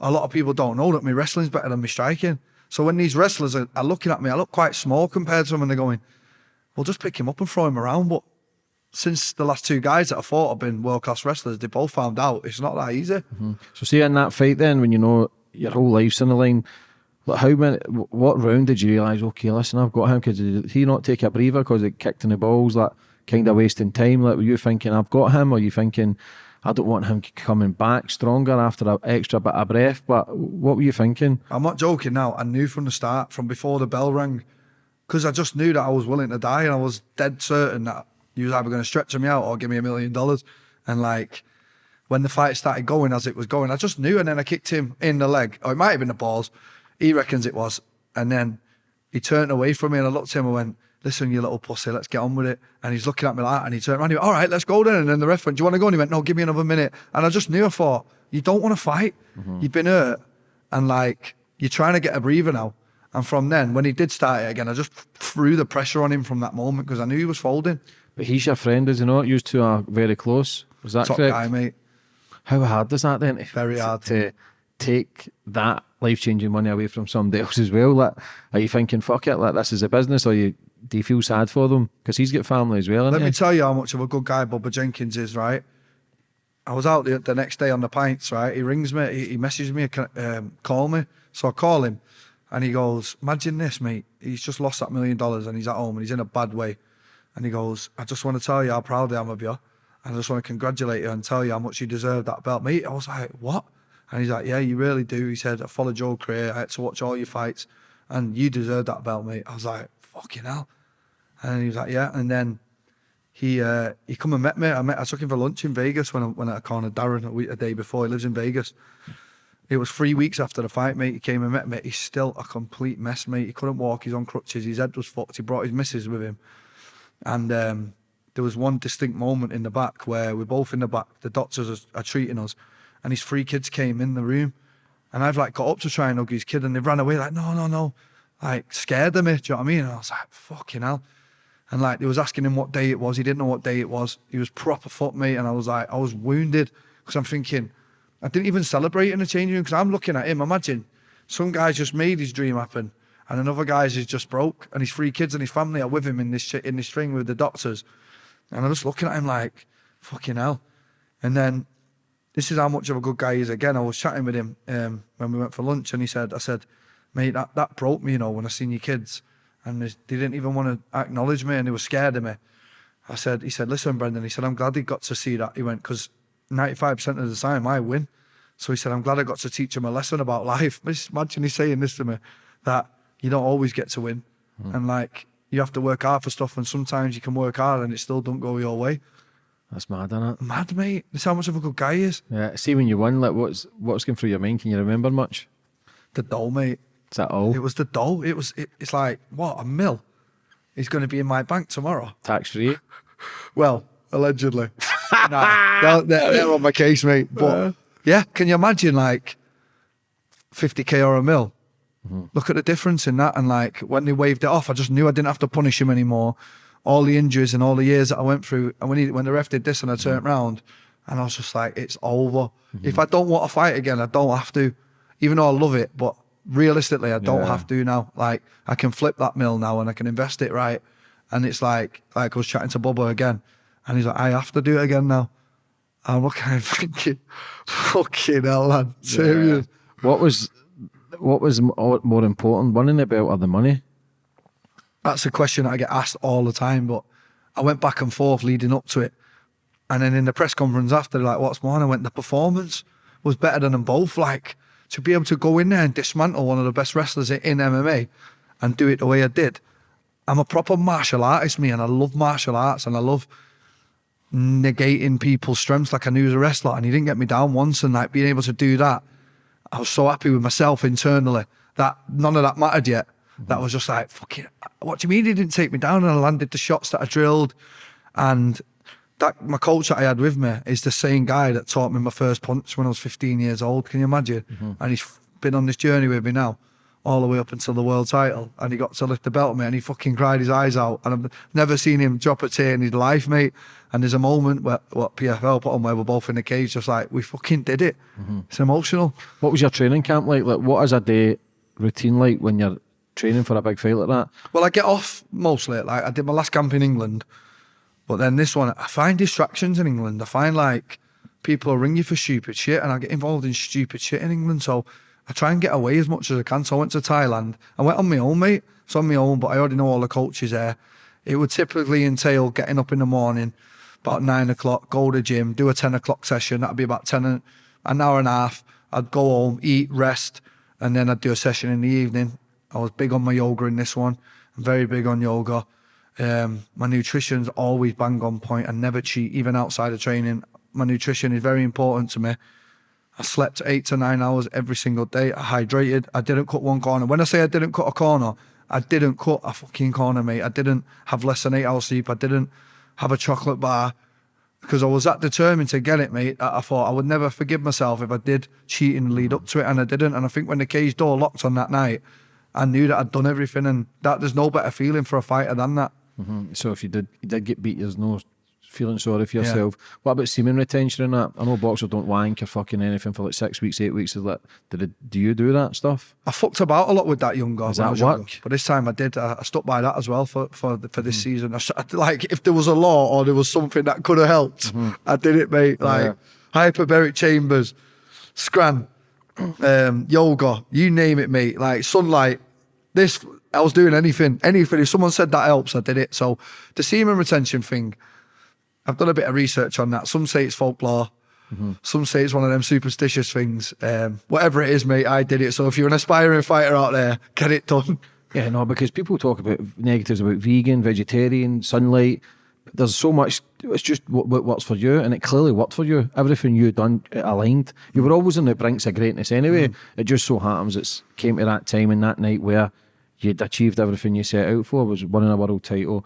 a lot of people don't know that my wrestling's better than my striking. So when these wrestlers are, are looking at me, I look quite small compared to them and they're going, well, just pick him up and throw him around. But since the last two guys that I fought have been world class wrestlers, they both found out it's not that easy. Mm-hmm. So, see in that fight, then when you know your whole life's on the line, how many, what round did you realise? Okay, listen, I've got him. Because he not take a breather because it kicked in the balls? Like kind of wasting time. Like were you thinking, I've got him, or you thinking, I don't want him coming back stronger after an extra bit of breath? But what were you thinking? I'm not joking now. I knew from the start, from before the bell rang, because I just knew that I was willing to die and I was dead certain that he was either going to stretch me out or give me a million dollars. And like, when the fight started going as it was going, I just knew. And then I kicked him in the leg, or it might have been the balls. He reckons it was. And then he turned away from me and I looked at him and went, Listen, you little pussy, let's get on with it. And he's looking at me like that and he turned around he went, All right, let's go then. And then the ref went, Do you want to go? And he went, No, give me another minute. And I just knew, I thought, You don't want to fight. Mm-hmm. You've been hurt. And like, you're trying to get a breather now. And from then, when he did start it again, I just threw the pressure on him from that moment because I knew he was folding. But he's your friend, is he not? You two are very close. Was that Top correct? guy, mate. How hard is that then? to- Very hard. to take that life changing money away from somebody else as well. Like, are you thinking, fuck it, like this is a business, or you do you feel sad for them because he's got family as well? Let Let me tell you how much of a good guy Bubba Jenkins is, right? I was out the, the next day on the pints, right? He rings me, he, he messages me, um, call me. So I call him and he goes, Imagine this, mate. He's just lost that million dollars and he's at home and he's in a bad way. And he goes, I just want to tell you how proud I am of you. I just want to congratulate you and tell you how much you deserve that belt, mate. I was like, What? And he's like, Yeah, you really do. He said, I followed your career. I had to watch all your fights and you deserve that belt, mate. I was like, Fucking hell. And he was like, Yeah. And then he uh, he come and met me. I met I took him for lunch in Vegas when I, when I cornered Darren a, week, a day before. He lives in Vegas. It was three weeks after the fight, mate. He came and met me. He's still a complete mess, mate. He couldn't walk. He's on crutches. His head was fucked. He brought his missus with him, and um, there was one distinct moment in the back where we're both in the back. The doctors are, are treating us, and his three kids came in the room, and I've like got up to try and hug his kid, and they've ran away like, no, no, no, like scared of me. Do you know what I mean? And I was like, fucking hell. And like they was asking him what day it was. He didn't know what day it was. He was proper foot me. and I was like, I was wounded because I'm thinking, I didn't even celebrate in the changing room because I'm looking at him. Imagine some guy's just made his dream happen, and another guy's is just broke, and his three kids and his family are with him in this in this thing with the doctors, and I'm just looking at him like, fucking hell. And then this is how much of a good guy he is. Again, I was chatting with him um, when we went for lunch, and he said, "I said, mate, that, that broke me, you know, when I seen your kids, and they they didn't even want to acknowledge me, and they were scared of me." I said, "He said, listen, Brendan," he said, "I'm glad he got to see that." He went, "Because 95 percent of the time I win." So he said, "I'm glad I got to teach him a lesson about life." Just imagine he's saying this to me, that you don't always get to win, hmm. and like you have to work hard for stuff, and sometimes you can work hard and it still don't go your way. That's mad, isn't it? Mad, mate. This how much of a good guy he is. Yeah. See when you won, like what's what's going through your mind? Can you remember much? The dough, mate. Is that all? It was the dough. It was. It, it's like what a mill. Is going to be in my bank tomorrow. Tax free. Well, allegedly. nah, they're, they're, they're on my case, mate. But uh. yeah, can you imagine like 50k or a mil? Mm-hmm. Look at the difference in that. And like when they waved it off, I just knew I didn't have to punish him anymore. All the injuries and all the years that I went through. And when he, when the ref did this and I turned mm-hmm. round, and I was just like, it's over. Mm-hmm. If I don't want to fight again, I don't have to. Even though I love it, but realistically, I don't Yeah. have to now. Like I can flip that mill now and I can invest it right. And it's like, like I was chatting to Bubba again, and he's like, I have to do it again now. I'm looking at him thinking, fucking hell, man. Serious. What was what was oh, more important, winning the belt or the money? That's a question that I get asked all the time, but I went back and forth leading up to it. And then in the press conference after, like, what's more? And I went, the performance was better than them both. Like, to be able to go in there and dismantle one of the best wrestlers in MMA and do it the way I did. I'm a proper martial artist, me, and I love martial arts and I love negating people's strengths like I knew as a wrestler. And he didn't get me down once. And like being able to do that, I was so happy with myself internally that none of that mattered yet. Mm-hmm. That was just like, fucking, what do you mean he didn't take me down? And I landed the shots that I drilled. And that my coach that I had with me is the same guy that taught me my first punch when I was 15 years old. Can you imagine? Mm-hmm. And he's been on this journey with me now, all the way up until the world title. And he got to lift the belt me and he fucking cried his eyes out. And I've never seen him drop a tear in his life, mate. And there's a moment where what PFL put on where we're both in the cage, just like, we fucking did it. Mm-hmm. It's emotional. What was your training camp like? Like what is a day routine like when you're training for a big fight like that? Well, I get off mostly. Like I did my last camp in England, but then this one, I find distractions in England. I find like people ring you for stupid shit, and I get involved in stupid shit in England. So I try and get away as much as I can. So I went to Thailand. I went on my own, mate. It's on my own, but I already know all the coaches there. It would typically entail getting up in the morning, about nine o'clock, go to gym, do a ten o'clock session. That'd be about ten, an hour and a half. I'd go home, eat, rest, and then I'd do a session in the evening. I was big on my yoga in this one. I'm very big on yoga. Um, my nutrition's always bang on point. I never cheat, even outside of training. My nutrition is very important to me. I slept eight to nine hours every single day. I hydrated. I didn't cut one corner. When I say I didn't cut a corner, I didn't cut a fucking corner, mate. I didn't have less than eight hours sleep. I didn't have a chocolate bar because I was that determined to get it, mate. I thought I would never forgive myself if I did cheat and lead up to it, and I didn't. And I think when the cage door locked on that night, I knew that I'd done everything, and that there's no better feeling for a fighter than that. Mm-hmm. So if you did you did get beat, there's no feeling sorry for yourself. What about semen retention and that? I know boxers don't wank or fucking anything for like six weeks, eight weeks. Is that, did it, do you do that stuff? I fucked about a lot with that younger. Does when I that was younger. work? But this time I did. I, I stuck by that as well for for for this mm-hmm. season. I, s- I- like if there was a law or there was something that could have helped, mm-hmm. I did it, mate. Like hyperbaric chambers, scran, um, yoga, you name it, mate. Like sunlight. This I was doing anything, anything. If someone said that helps, I did it. So the semen retention thing, I've done a bit of research on that. Some say it's folklore. Some say it's one of them superstitious things. Um, whatever it is, mate, I did it. So if you're an aspiring fighter out there, get it done. Yeah, no, because people talk about negatives about vegan, vegetarian, sunlight. There's so much. It's just what, what works for you, and it clearly worked for you. Everything you done aligned. You were always on the brinks of greatness anyway. It just so happens it's came to that time and that night where you'd achieved everything you set out for. Was winning a world title,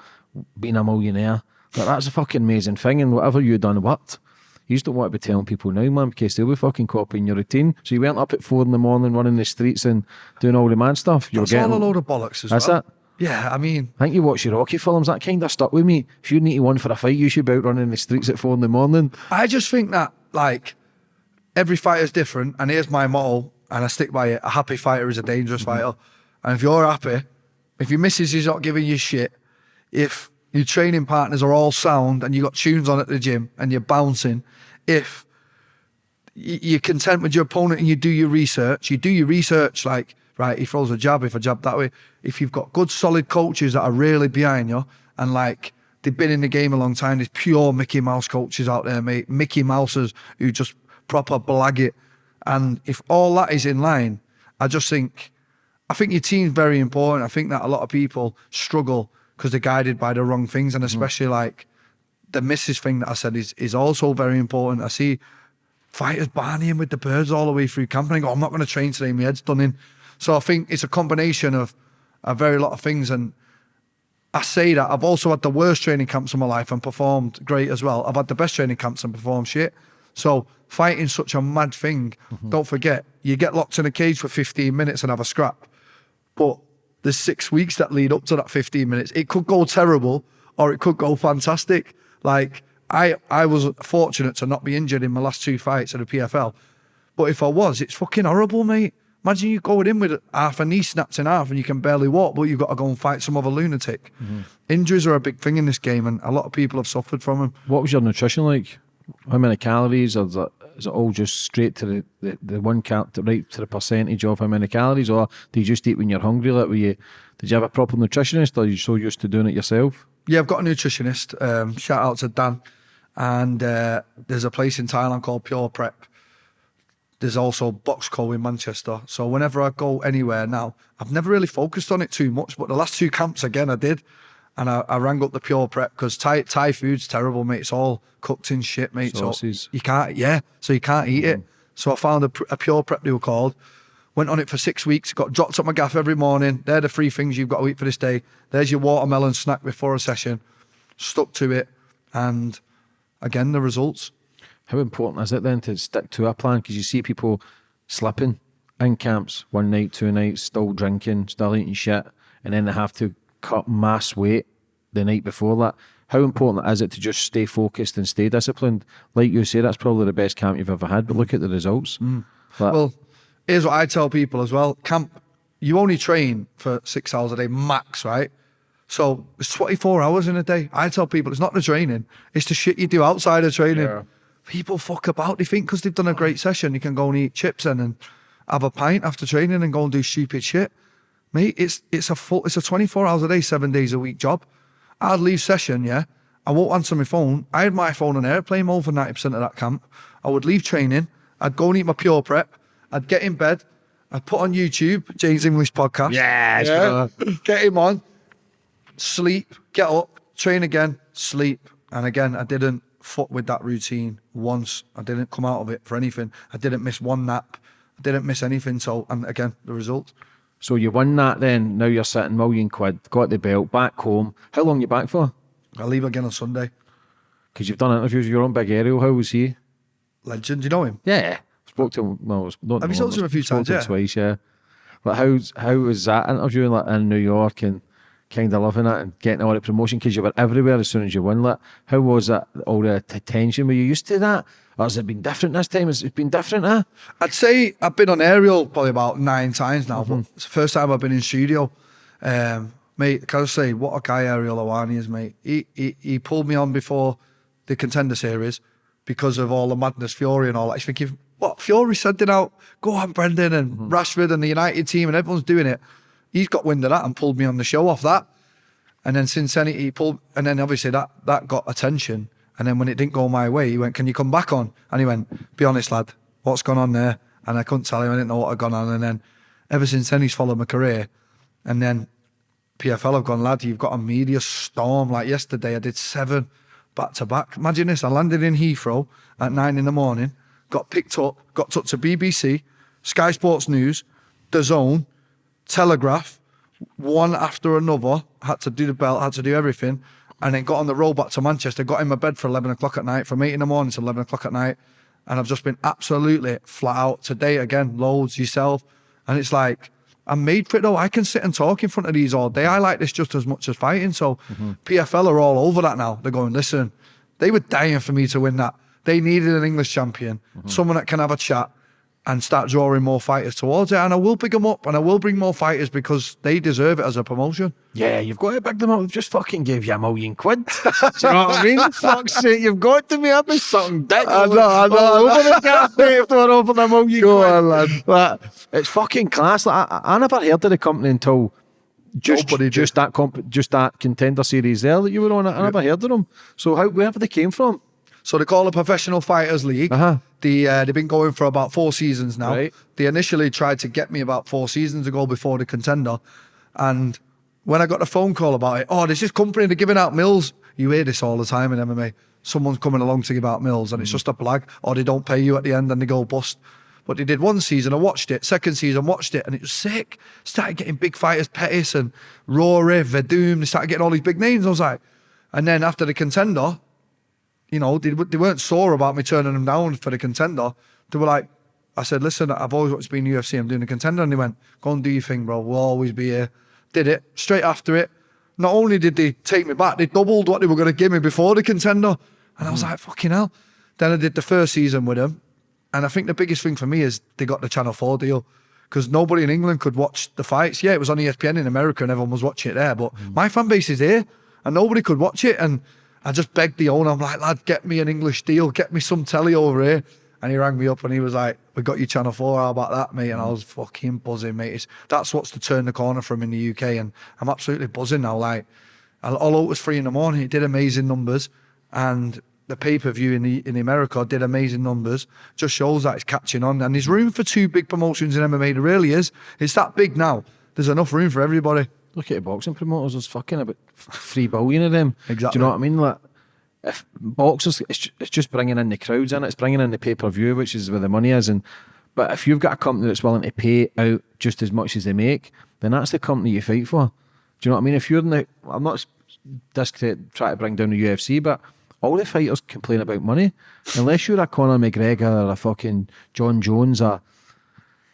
being a millionaire. But that's a fucking amazing thing, and whatever you done worked. You just don't want to be telling people now, man, because they'll be fucking copying your routine. So you went up at four in the morning, running the streets and doing all the mad stuff. You That's getting, all a load of bollocks as That's well. it. Yeah, I mean, I think you watch your Rocky films, that kind of stuck with me. If you need to one for a fight, you should be out running the streets at four in the morning. I just think that like every fighter's different, and here's my motto, and I stick by it: a happy fighter is a dangerous fighter. And if you're happy, if your missus is not giving you shit, if your training partners are all sound and you got tunes on at the gym and you're bouncing, if you're content with your opponent and you do your research, you do your research like, right, he throws a jab, if I jab that way. If you've got good, solid coaches that are really behind you and like they've been in the game a long time, there's pure Mickey Mouse coaches out there, mate. Mickey Mousers who just proper blag it. And if all that is in line, I just think, I think your team's very important. I think that a lot of people struggle because they're guided by the wrong things, and mm. especially like the misses thing that I said is is also very important. I see fighters barneying with the birds all the way through camp, and I go, I'm not going to train today. My head's done in. So I think it's a combination of a very lot of things, and I say that I've also had the worst training camps of my life and performed great as well. I've had the best training camps and performed shit. So fighting such a mad thing, mm-hmm. don't forget, you get locked in a cage for 15 minutes and have a scrap. But the six weeks that lead up to that 15 minutes. It could go terrible or it could go fantastic. Like I I was fortunate to not be injured in my last two fights at the PFL. But if I was, it's fucking horrible, mate. Imagine you going in with half a knee snapped in half and you can barely walk, but you've got to go and fight some other lunatic. Mm-hmm. Injuries are a big thing in this game, and a lot of people have suffered from them. What was your nutrition like? How many calories? Or it, is it all just straight to the, the, the one cal right to the percentage of how many calories? Or do you just eat when you're hungry? Like, were you, did you have a proper nutritionist or are you so used to doing it yourself? Yeah, I've got a nutritionist. Um, shout out to Dan. And uh, there's a place in Thailand called Pure Prep. There's also Box Boxco in Manchester. So whenever I go anywhere now, I've never really focused on it too much, but the last two camps again I did. And I, I rang up the Pure Prep because Thai, Thai food's terrible, mate. It's all cooked in shit, mate. Sauces. So you can't, yeah. So you can't eat it. Mm. So I found a, a Pure Prep they were called. Went on it for six weeks. Got dropped up my gaff every morning. They're the three things you've got to eat for this day. There's your watermelon snack before a session. Stuck to it, and again the results. How important is it then to stick to a plan? Because you see people slipping in camps one night, two nights, still drinking, still eating shit, and then they have to cut mass weight the night before that. How important is it to just stay focused and stay disciplined? Like you say, that's probably the best camp you've ever had, but look at the results. Mm. Like, Well, here's what I tell people as well. Camp, you only train for six hours a day max, right? So it's 24 hours in a day. I tell people it's not the training, it's the shit you do outside of training. People fuck about. They think because they've done a great session, you can go and eat chips and then have a pint after training and go and do stupid shit. Mate, it's it's a full it's a 24 hours a day, seven days a week job. I'd leave session, yeah. I won't answer my phone. I had my phone on airplane mode for 90% of that camp. I would leave training. I'd go and eat my pure prep. I'd get in bed. I'd put on YouTube, James English podcast. Yes, Yeah. get him on. Sleep, get up, train again, sleep. And again, I didn't fuck with that routine once. I didn't come out of it for anything. I didn't miss one nap. I didn't miss anything. So, and again, the results. So you won that then. Now you're sitting million quid, got the belt, back home. How long you back for? I leave again on Sunday. Because you've done interviews with your own big Ariel. How was he? Legend, do you know him? Yeah. Spoke to him. Well, not Have you spoken to him a few times, yeah? twice, yeah. But how's how was that interviewing like in New York and kind of loving it and getting all the promotion because you were everywhere as soon as you won that? How was that? All the tension? Were you used to that, or has it been different this time? Has it been different? Huh? I'd say I've been on Ariel probably about nine times now, but it's the first time I've been in studio. Um, mate, can I say what a guy Ariel Helwani is, mate? He, he he pulled me on before the contender series because of all the madness, Fury and all that. He's thinking, what Fury sent it out? Go on, Brendan and Rashford and the United team and everyone's doing it. He's got wind of that and pulled me on the show off that. And then since then he pulled, and then obviously that that got attention. And then when it didn't go my way, he went, "Can you come back on?" And he went, "Be honest, lad, what's gone on there?" And I couldn't tell him. I didn't know what had gone on. And then ever since then, he's followed my career. And then PFL have gone, lad, you've got a media storm. Like yesterday, I did seven back to back. Imagine this: I landed in Heathrow at nine in the morning, got picked up, got took to BBC, Sky Sports News, The Zone, Telegraph, one after another. Had to do the belt, had to do everything, and then got on the road back to Manchester. Got in my bed for eleven o'clock at night, from eight in the morning to eleven o'clock at night, and I've just been absolutely flat out today again. Loads yourself, and it's like I'm made for it though. I can sit and talk in front of these all day. I like this just as much as fighting. So mm-hmm. PFL are all over that now. They're going, listen, they were dying for me to win that. They needed an English champion, mm-hmm. someone that can have a chat. And start drawing more fighters towards it. And I will pick them up and I will bring more fighters because they deserve it as a promotion. Yeah, you've got to pick them up. We've just fucking gave you a million quid. Do you know what I mean? Fuck's sake, you've got to be up with something dick. I know, oh. I know, all I over the cafe if they're offering a million Go quid. on, lad. But it's fucking class. Like, I, I never heard of the company until just Nobody did. just that comp, just that contender series there that you were on. I never heard of them. So how wherever they came from? So they call it Professional Fighters League. Uh-huh. The uh, they've been going for about four seasons now. Right. They initially tried to get me about four seasons ago before the contender, and when I got a phone call about it, oh, there's this company they're giving out mills. You hear this all the time in MMA. Someone's coming along to give out mills, and it's just a blag, or they don't pay you at the end and they go bust. But they did one season, I watched it. Second season, watched it, and it was sick. Started getting big fighters, Pettis and Rory, Werdum. They started getting all these big names. I was like, and then after the contender, you know, they, they weren't sore about me turning them down for the contender. They were like, I said, listen, I've always wanted to be in UFC. I'm doing the contender. And they went, go and do your thing, bro. We'll always be here. Did it. Straight after it, not only did they take me back, they doubled what they were going to give me before the contender. And I was mm. like, fucking hell. Then I did the first season with them. And I think the biggest thing for me is they got the Channel 4 deal. Because nobody in England could watch the fights. Yeah, it was on ESPN in America and everyone was watching it there. But mm. my fan base is here and nobody could watch it. And I just begged the owner, I'm like, lad, get me an English deal, get me some telly over here. And he rang me up and he was like, We got you Channel 4, how about that, mate? And I mm. was fucking buzzing, mate. It's, that's what's to turn the corner from in the UK. And I'm absolutely buzzing now. Like, although it was three in the morning, it did amazing numbers. And the pay per view in the in America did amazing numbers. Just shows that it's catching on. And there's room for two big promotions in MMA. There really is. It's that big now. There's enough room for everybody. Look at the boxing promoters. There's fucking about three billion of them. Exactly. Do you know what I mean? Like, if boxers, it's, it's just bringing in the crowds in. It's bringing in the pay per view, which is where the money is. And but if you've got a company that's willing to pay out just as much as they make, then that's the company you fight for. Do you know what I mean? If you're in the, I'm not s- just to try to bring down the UFC, but all the fighters complain about money. Unless you're a Conor McGregor or a fucking Jon Jones or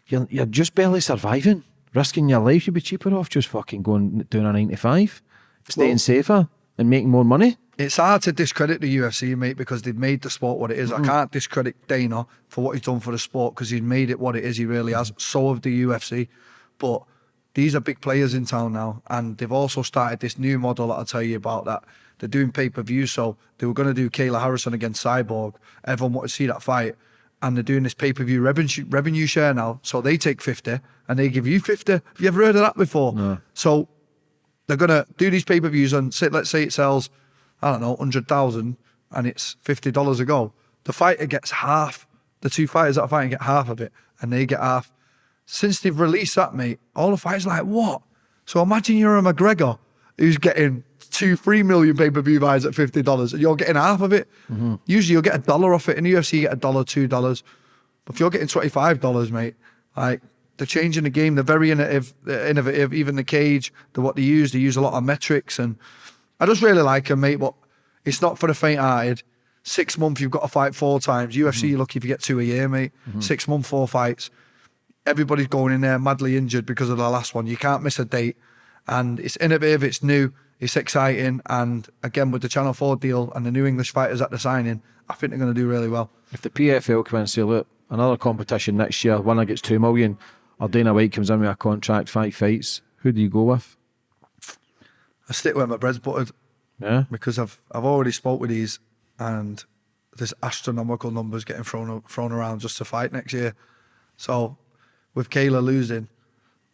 you're, you're just barely surviving, risking your life. You'd be cheaper off just fucking going doing a 95, staying Well- safer and making more money. It's hard to discredit the UFC, mate, because they've made the sport what it is. I can't discredit Dana for what he's done for the sport because he's made it what it is. He really has. So have the UFC. But these are big players in town now, and they've also started this new model that I'll tell you about that. They're doing pay per view. So they were going to do Kayla Harrison against Cyborg. Everyone wanted to see that fight. And they're doing this pay per view revenue, revenue share now. So they take 50 and they give you 50. Have you ever heard of that before? No. So they're gonna do these pay per views and say, let's say it sells, I don't know, hundred thousand, and it's fifty dollars a go. The fighter gets half. The two fighters that are fighting get half of it, and they get half. Since they've released that, mate, all the fighters are like what? So imagine you're a McGregor who's getting two, three million pay per view buys at fifty dollars, and you're getting half of it. Mm-hmm. Usually you'll get a dollar off it. In the UFC, you get a dollar, two dollars. But if you're getting twenty five dollars, mate, like they're changing the game. They're very innovative. They're innovative. Even the cage, the what they use, they use a lot of metrics, and I just really like them, mate. But it's not for the faint-hearted. Six months, you've got to fight four times. UFC, mm-hmm. you're lucky if you get two a year, mate. Mm-hmm. Six month, four fights. Everybody's going in there madly injured because of the last one. You can't miss a date, and it's innovative. It's new. It's exciting, and again with the Channel Four deal and the new English fighters at they're signing, I think they're going to do really well. If the PFL come in and say, look, another competition next year, winner gets two million, or Dana White comes in with a contract, five fights, who do you go with? I stick where my bread's buttered. Yeah. because I've I've already spoke with these, and there's astronomical numbers getting thrown thrown around just to fight next year. So, with Kayla losing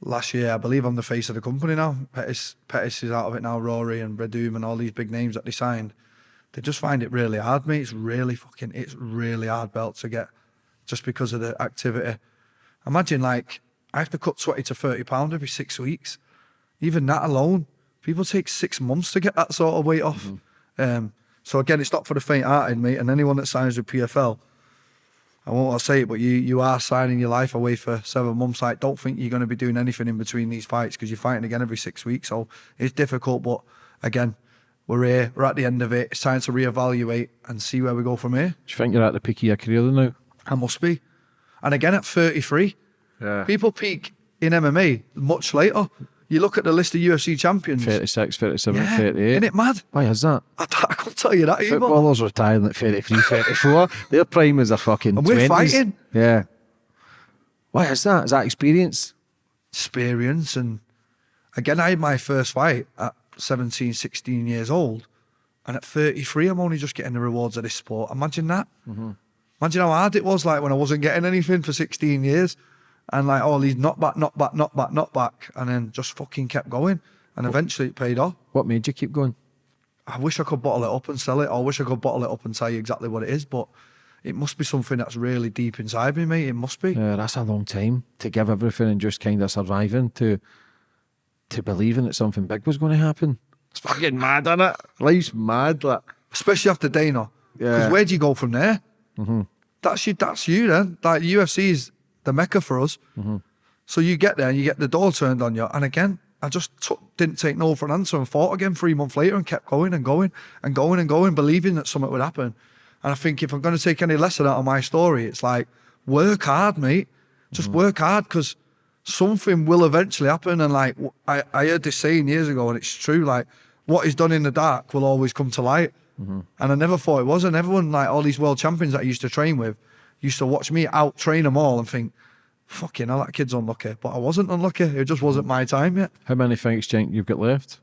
last year, I believe I'm the face of the company now. Pettis Pettis is out of it now. Rory and Werdum and all these big names that they signed, they just find it really hard, mate. It's really fucking it's really hard belt to get, just because of the activity. Imagine like I have to cut twenty to thirty pound every six weeks. Even that alone, people take six months to get that sort of weight off. Um, so again, it's not for the faint-hearted, mate. And anyone that signs with PFL, I won't say it, but you you are signing your life away for seven months. Like, don't think you're going to be doing anything in between these fights because you're fighting again every six weeks. So it's difficult, but again, we're here. We're at the end of it. It's time to reevaluate and see where we go from here. Do you think you're at the peak of your career now? I must be. And again, at 33, Yeah. people peak in MMA much later. You look at the list of UFC champions. 36, 37, yeah, 38. Isn't it mad? Why is that? I, I couldn't tell you that either. Footballers retiring at 33, 34. Their prime is a fucking And we're 20s. fighting. Yeah. Why is that? Is that experience? experience and again I had my first fight at 17 16 years old and at 33 I'm only just getting the rewards of this sport imagine that mm-hmm. imagine how hard it was like when I wasn't getting anything for 16 years and like oh, all these knock back knock back knock back knock back and then just fucking kept going and eventually it paid off What made you keep going? I wish I could bottle it up and sell it or I wish I could bottle it up and tell you exactly what it is but it must be something that's really deep inside me mate it must be Yeah, that's a long time to give everything and just kind of surviving to to believing that something big was going to happen. It's fucking mad, isn't it? Life's mad. Like, especially after Dana. Yeah. Because where do you go from there? Mm-hmm. That's you. That's you. Then, like the UFC is the mecca for us. Mm-hmm. So you get there and you get the door turned on you. And again, I just took, didn't take no for an answer and fought again three months later and kept going and going and going and going, believing that something would happen. And I think if I'm going to take any lesson out of my story, it's like work hard, mate. Just mm-hmm. work hard because something will eventually happen. And like I, I heard this saying years ago, and it's true. Like what is done in the dark will always come to light. Mm-hmm. And I never thought it was. And everyone, like all these world champions that I used to train with, used to watch me out train them all and think, fucking hell, that kid's unlucky. But I wasn't unlucky. It just wasn't my time yet. how many fights do you think you've got left?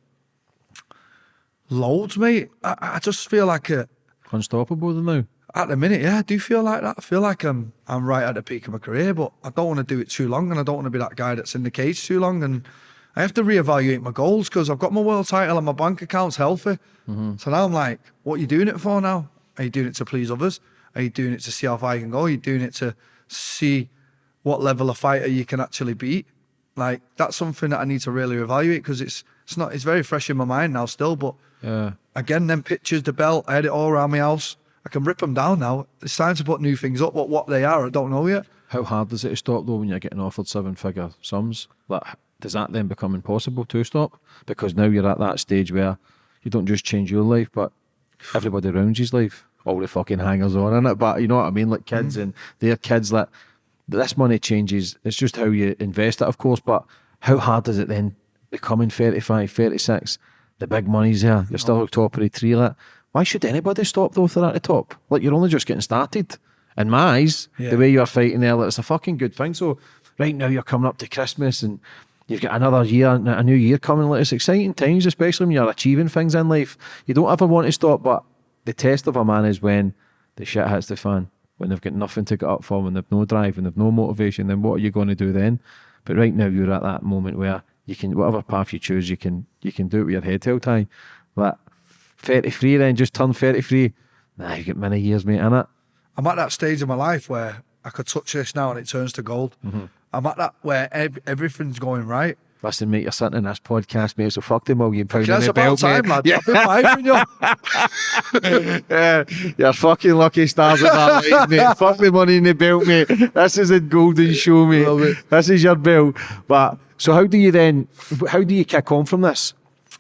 Loads, mate. I, I just feel like a, Unstoppable now. at the minute, yeah, I do feel like that. I feel like I'm I'm right at the peak of my career, but I don't want to do it too long, and I don't want to be that guy that's in the cage too long. And I have to reevaluate my goals because I've got my world title and my bank account's healthy. Mm-hmm. So now I'm like, what are you doing it for now? Are you doing it to please others? Are you doing it to see how far you can go? Are you doing it to see what level of fighter you can actually beat? Like that's something that I need to really evaluate because it's it's not it's very fresh in my mind now still, but Yeah. again, them pictures, the belt, I had it all around my house. I can rip them down now. It's time to put new things up. What what they are, I don't know yet. How hard is it to stop though when you're getting offered seven figure sums? Like, does that then become impossible to stop? Because now you're at that stage where you don't just change your life, but everybody around you's life. All the fucking hangers on in it. But you know what I mean? Like kids mm. and their kids, like this money changes. It's just how you invest it, of course. But how hard is it then becoming 35, 36? The big money's there. You're still at the top of the tree. Like, why should anybody stop though if they're at the top? Like you're only just getting started. In my eyes, Yeah. the way you're fighting there, like, it's a fucking good thing. So right now you're coming up to Christmas and you've got another year, a new year coming. Like it's exciting times, especially when you're achieving things in life. You don't ever want to stop, but the test of a man is when the shit hits the fan, when they've got nothing to get up for, when they've no drive, when they've no motivation. Then what are you going to do then? But right now you're at that moment where you can whatever path you choose, you can you can do it with your head held high. But 33 then just turn 33. Nah, you get many years, mate, in it. I'm at that stage of my life where I could touch this now and it turns to gold. Mm-hmm. I'm at that where ev- everything's going right. Listen, mate, you're sitting in this podcast, mate, so fuck the million pound in That's the about belt, time, mate. Yeah. I've been firing you. yeah, you're fucking lucky stars at that life, mate. Fuck the money in the belt, mate. This is a golden show, mate. This is your belt. But so how do you then how do you kick on from this?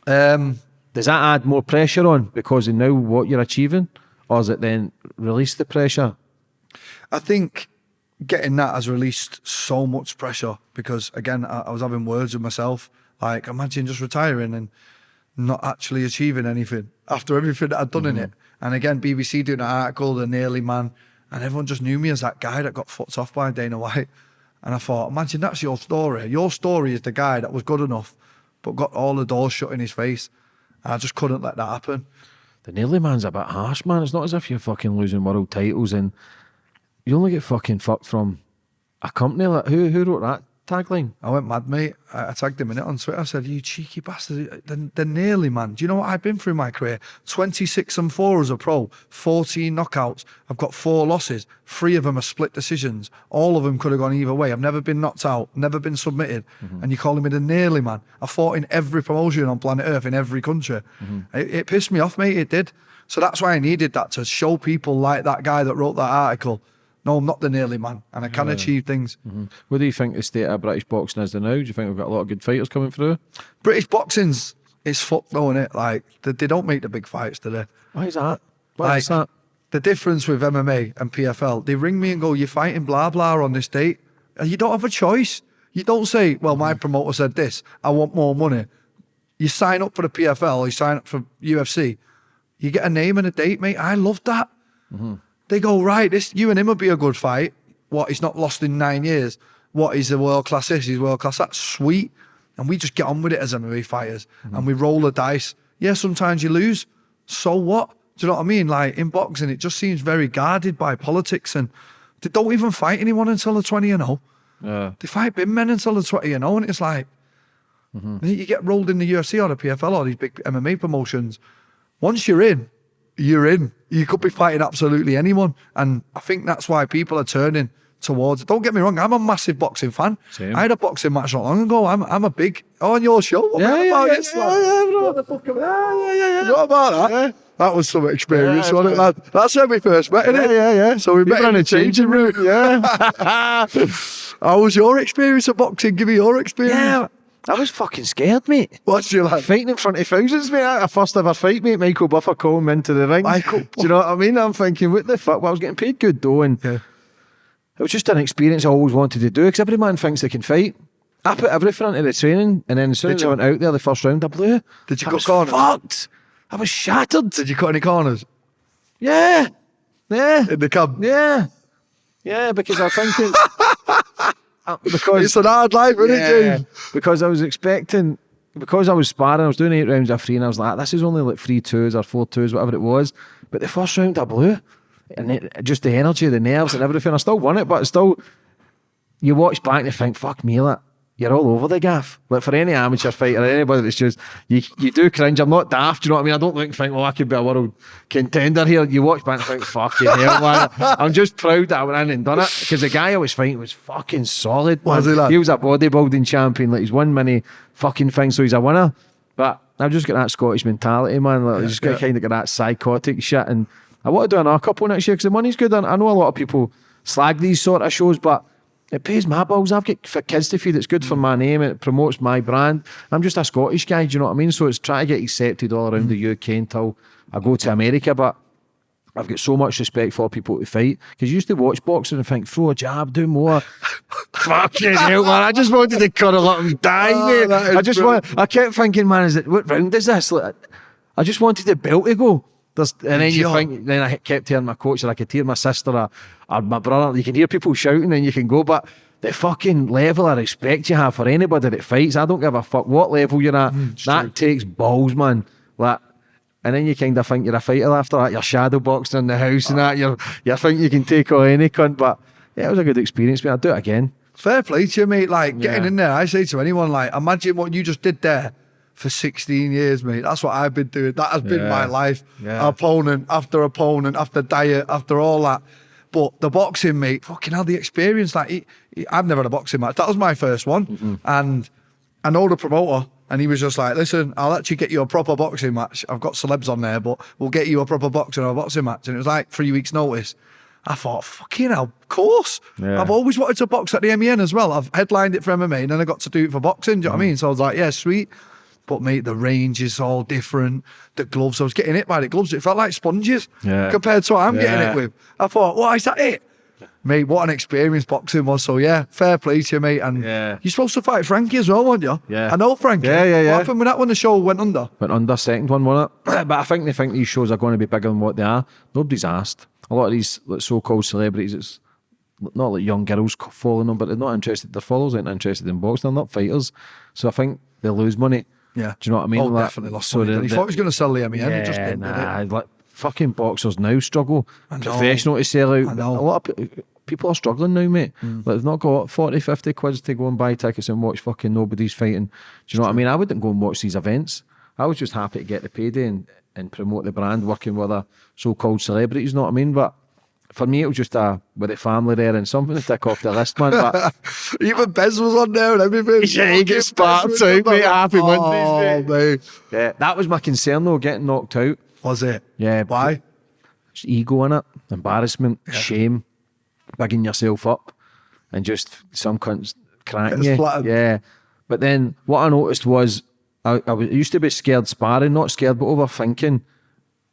Um, Does that add more pressure on because of now what you're achieving? Or is it then release the pressure? I think getting that has released so much pressure because again, I, I was having words with myself. Like, imagine just retiring and not actually achieving anything after everything that I'd done in it. Mm-hmm. And again, BBC doing an article, the nearly man, and everyone just knew me as that guy that got fucked off by Dana White. And I thought, imagine that's your story. Your story is the guy that was good enough, but got all the doors shut in his face. And I just couldn't let that happen. The nearly man's a bit harsh, man. It's not as if you're fucking losing world titles and you only get fucking fucked from a company like who who wrote that tagline? I went mad, mate. I, I tagged him in it on Twitter. I said, "You cheeky bastard! They're, they're nearly, man. Do you know what I've been through in my career? Twenty six and four as a pro, fourteen knockouts. I've got four losses. Three of them are split decisions. All of them could have gone either way. I've never been knocked out, never been submitted. Mm-hmm. And you're calling me the nearly man? I fought in every promotion on planet Earth in every country. Mm-hmm. It, it pissed me off, mate. It did. So that's why I needed that to show people like that guy that wrote that article. No, I'm not the nearly man, and I can achieve things. Mm-hmm. What do you think the state of British boxing is now? Do you think we've got a lot of good fighters coming through? British boxing's it's fucked though, is it? Like they, they don't make the big fights, do they? Why is that? Why is that? The difference with MMA and PFL, they ring me and go, "You're fighting blah blah on this date," and you don't have a choice. You don't say, "Well, my mm-hmm. promoter said this. I want more money." You sign up for the PFL, you sign up for UFC, you get a name and a date, mate. I love that. Mm-hmm. They go right. This you and him would be a good fight. What? He's not lost in nine years. what he's a world class this, he's world class. That's sweet. And we just get on with it as MMA fighters Mm-hmm. and we roll the dice. Yeah, sometimes you lose. So what? Do you know what I mean? Like in boxing, it just seems very guarded by politics and they don't even fight anyone until they're 20 and 0. Yeah. They fight big men until they're 20 and 0. And it's like, Mm-hmm. you get rolled in the UFC or the PFL or these big MMA promotions. Once you're in, you're in. You could be fighting absolutely anyone. And I think that's why people are turning towards it. Don't get me wrong, I'm a massive boxing fan. Same. I had a boxing match not long ago. I'm I'm a big oh, on your show. What Yeah, about yeah, yeah, yeah, yeah, bro. What the fuck am I- What about that? That was some experience, Yeah, wasn't it, lad? That's when we first met, innit? Yeah, yeah, yeah. So we met in a changing changing room. Yeah. How was your experience of boxing? Give me your experience. Yeah, I was fucking scared, mate. What's your like? Fighting in front of thousands, mate. A first ever fight, mate. Michael Buffer calling me into the ring. Michael Do you know what I mean? I'm thinking, what the fuck? Well, I was getting paid good though, and Yeah. it was just an experience I always wanted to do because every man thinks they can fight. I put everything into the training, and then as soon Did as I went out there, the first round, I blew. Did you I cut corners? fucked. I was shattered. Did you cut any corners Yeah, yeah, in the camp? yeah, yeah. Because I think it's because It's an hard life, isn't Yeah, it, James? because I was expecting, because I was sparring, I was doing eight rounds of three, and I was like, this is only like three twos or four twos, whatever it was. But the first round I blew, and it, just the energy, the nerves, and everything. I still won it, but still, you watch back and you think, fuck me, like, you're all over the gaff. Like for any amateur fighter, anybody that's just you, you do cringe. I'm not daft, do you know what I mean? I don't look and think, well, I could be a world contender here. You watch back and think, fucking hell, man. I'm just proud that I went in and done it because the guy I was fighting was fucking solid. Was he? He was a bodybuilding champion. Like he's won many fucking things, so he's a winner. But I've just got that Scottish mentality, man. Like, I just got yeah. kind of got that psychotic shit. And I want to do another couple next year because the money's good. And I know a lot of people slag these sort of shows, but it pays my bills. I've got for kids to feed. It's good for my name. It promotes my brand. I'm just a Scottish guy. Do you know what I mean? So it's trying to get accepted all around the UK until I go to America. But I've got so much respect for people to fight because you used to watch boxing and think, throw a jab, do more. Fucking hell, man! I just wanted to cuddle up and die, Oh, mate. I just want. I kept thinking, man, is it what round is this? Like, I just wanted the belt to go. There's, and then you think, then I kept hearing my coach, or I could hear my sister or, or my brother. You can hear people shouting, and you can go, but the fucking level of respect you have for anybody that fights, I don't give a fuck what level you're at. Mm, that takes balls, man. Like, and then you kind of think you're a fighter after that. You're shadow boxing in the house and ah. that. You're, you think you can take on any cunt, but yeah, it was a good experience. But I'd do it again. Fair play to you, mate. Like getting Yeah. in there, I say to anyone, like, imagine what you just did there for 16 years, mate. That's what I've been doing. That has been Yeah. my life. Yeah. Opponent after opponent after diet after all that. But the boxing, mate, fucking hell, the experience. Like, he, he- I've never had a boxing match. That was my first one. Mm-hmm. And I know the promoter, and he was just like, listen, I'll actually get you a proper boxing match. I've got celebs on there, but we'll get you a proper boxing or a boxing match. And it was like three weeks' notice. I thought, fucking hell, of course. Yeah. I've always wanted to box at the MEN as well. I've headlined it for MMA and then I got to do it for boxing. Do you know Mm. what I mean? So I was like, yeah, sweet. But mate, the range is all different. The gloves, I was getting hit by the gloves. It felt like sponges Yeah. compared to what I'm getting it with. I thought, why is that it? Mate, what an experience boxing was. So yeah, fair play to you, mate. And Yeah. you're supposed to fight Frankie as well, weren't you? Yeah. I know Frankie. Yeah, yeah, yeah. What happened with that when the show went under? went under second one, won it. but I think they think these shows are going to be bigger than what they are. Nobody's asked. A lot of these so-called celebrities, it's not like young girls c- following them, but they're not interested. Their followers aren't interested in boxing. They're not fighters, so I think they lose money. Yeah. do you know what I mean? Oh, Like, definitely lost so money. the- He the- thought he was going to sell the MEN. he just didn't, nah, like fucking boxers now struggle. Professional to sell out. I know. Mm. A lot of people are struggling now, mate. Like they've not got 40, 50 quids to go and buy tickets and watch fucking nobody's fighting. Do you know what I mean? I wouldn't go and watch these events. I was just happy to get the payday and, and promote the brand working with a so-called celebrities, you know what I mean? But for me, it was just a with the family there and something to tick off the list, man. But Even Bez was on there and everything. Yeah, he gets sparked out, mate. Happy oh, Mondays, mate. yeah, that was my concern though, getting knocked out. Was it? Yeah, Why? Just ego in it, embarrassment, shame, bigging yourself up, and just some cunts cracking you. flattened. Yeah. But then what I noticed was I, I was- I used to be scared sparring, not scared, but overthinking.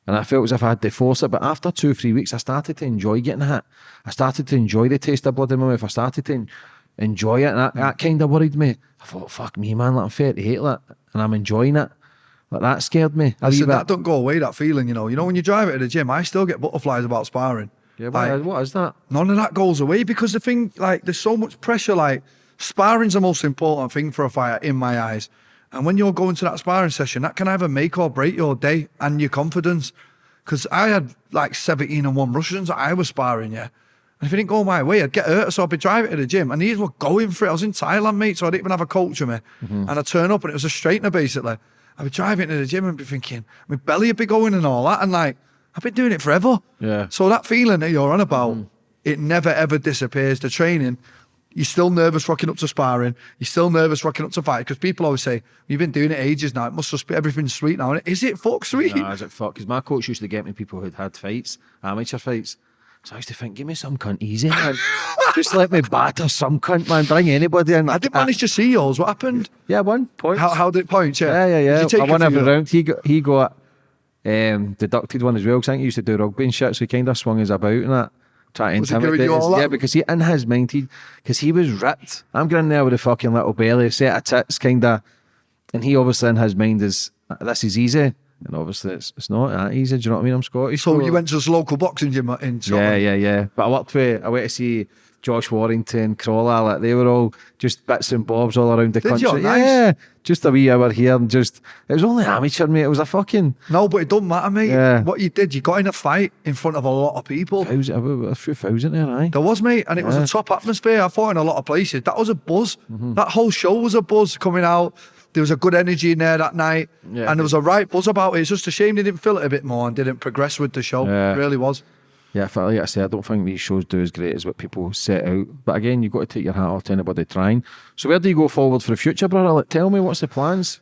And I felt as if I had to force it. But after two, three weeks, I started to enjoy getting hit. I started to enjoy the taste of blood in my mouth. I started to enjoy it. And that, that kind of worried me. I thought, fuck me, man, like, I'm 38, like, and I'm enjoying it. Like, that scared me. I bit. that don't go away, that feeling, you know. You know, when you drive it to the gym, I still get butterflies about sparring. Yeah, what, Like, what is that? none of that goes away because the thing, like, there's so much pressure. Like, sparring's the most important thing for a fighter in my eyes. And when you're going to that sparring session, that can either make or break your day and your confidence. Because I had like 17 and one Russians that I was sparring, yeah. And if it didn't go my way, I'd get hurt. So I'd be driving to the gym and these were going for it. I was in Thailand, mate, so I didn't even have a coach with me. And I turn up and it was a straightener basically. I'd be driving to the gym and be thinking, my belly would be going and all that. And like, I've been doing it forever. Yeah. So that feeling that you're on about, mm-hmm. it never ever disappears. The training, you're still nervous rocking up to sparring. You're still nervous rocking up to fight because people always say, "You've been doing it ages now. It must just be everything's sweet now." And is it fuck sweet? Nah, is it fuck? Because my coach used to get me people who'd had fights, amateur fights. So I used to think, give me some cunt easy, man. Just let me batter some cunt, man. Bring anybody in. I didn't manage to see yours. What happened? Yeah, one point. How, how did it point? Yeah, Yeah, yeah, yeah. Did you take I won every round. He got he got um, deducted one as well. Because I think he used to do rugby and shit, so he kind of swung his about and that. Try to Was he giving intimidate us. Yeah, because he in his mind, he because he was ripped. I'm going there with a fucking little belly, set of tits, kind of, and he obviously in his mind is this is easy, and obviously it's it's not that easy. Do you know what I mean? I'm Scottish. So you went to this local boxing gym in Yeah, Scotland. yeah, yeah. But I worked with, I went to see Josh Warrington, Crolla, like they were all just bits and bobs all around the Did you? country. Nice. Yeah, just a wee hour here and just, it was only amateur, mate. It was a fucking, No, but it don't matter, mate. Yeah. What you did, you got in a fight in front of a lot of people. thousand, a few thousand there, aye. There was, mate, and it was a top atmosphere. I thought in a lot of places that was a buzz. Mm-hmm. That whole show was a buzz coming out. There was a good energy in there that night, Yeah. and there was a right buzz about it. It's just a shame they didn't fill it a bit more and didn't progress with the show. Yeah. It really was. Yeah, like I said, I don't think these shows do as great as what people set out. But again, you've got to take your hat off to anybody trying. So where do you go forward for the future, brother? Like, tell me, what's the plans?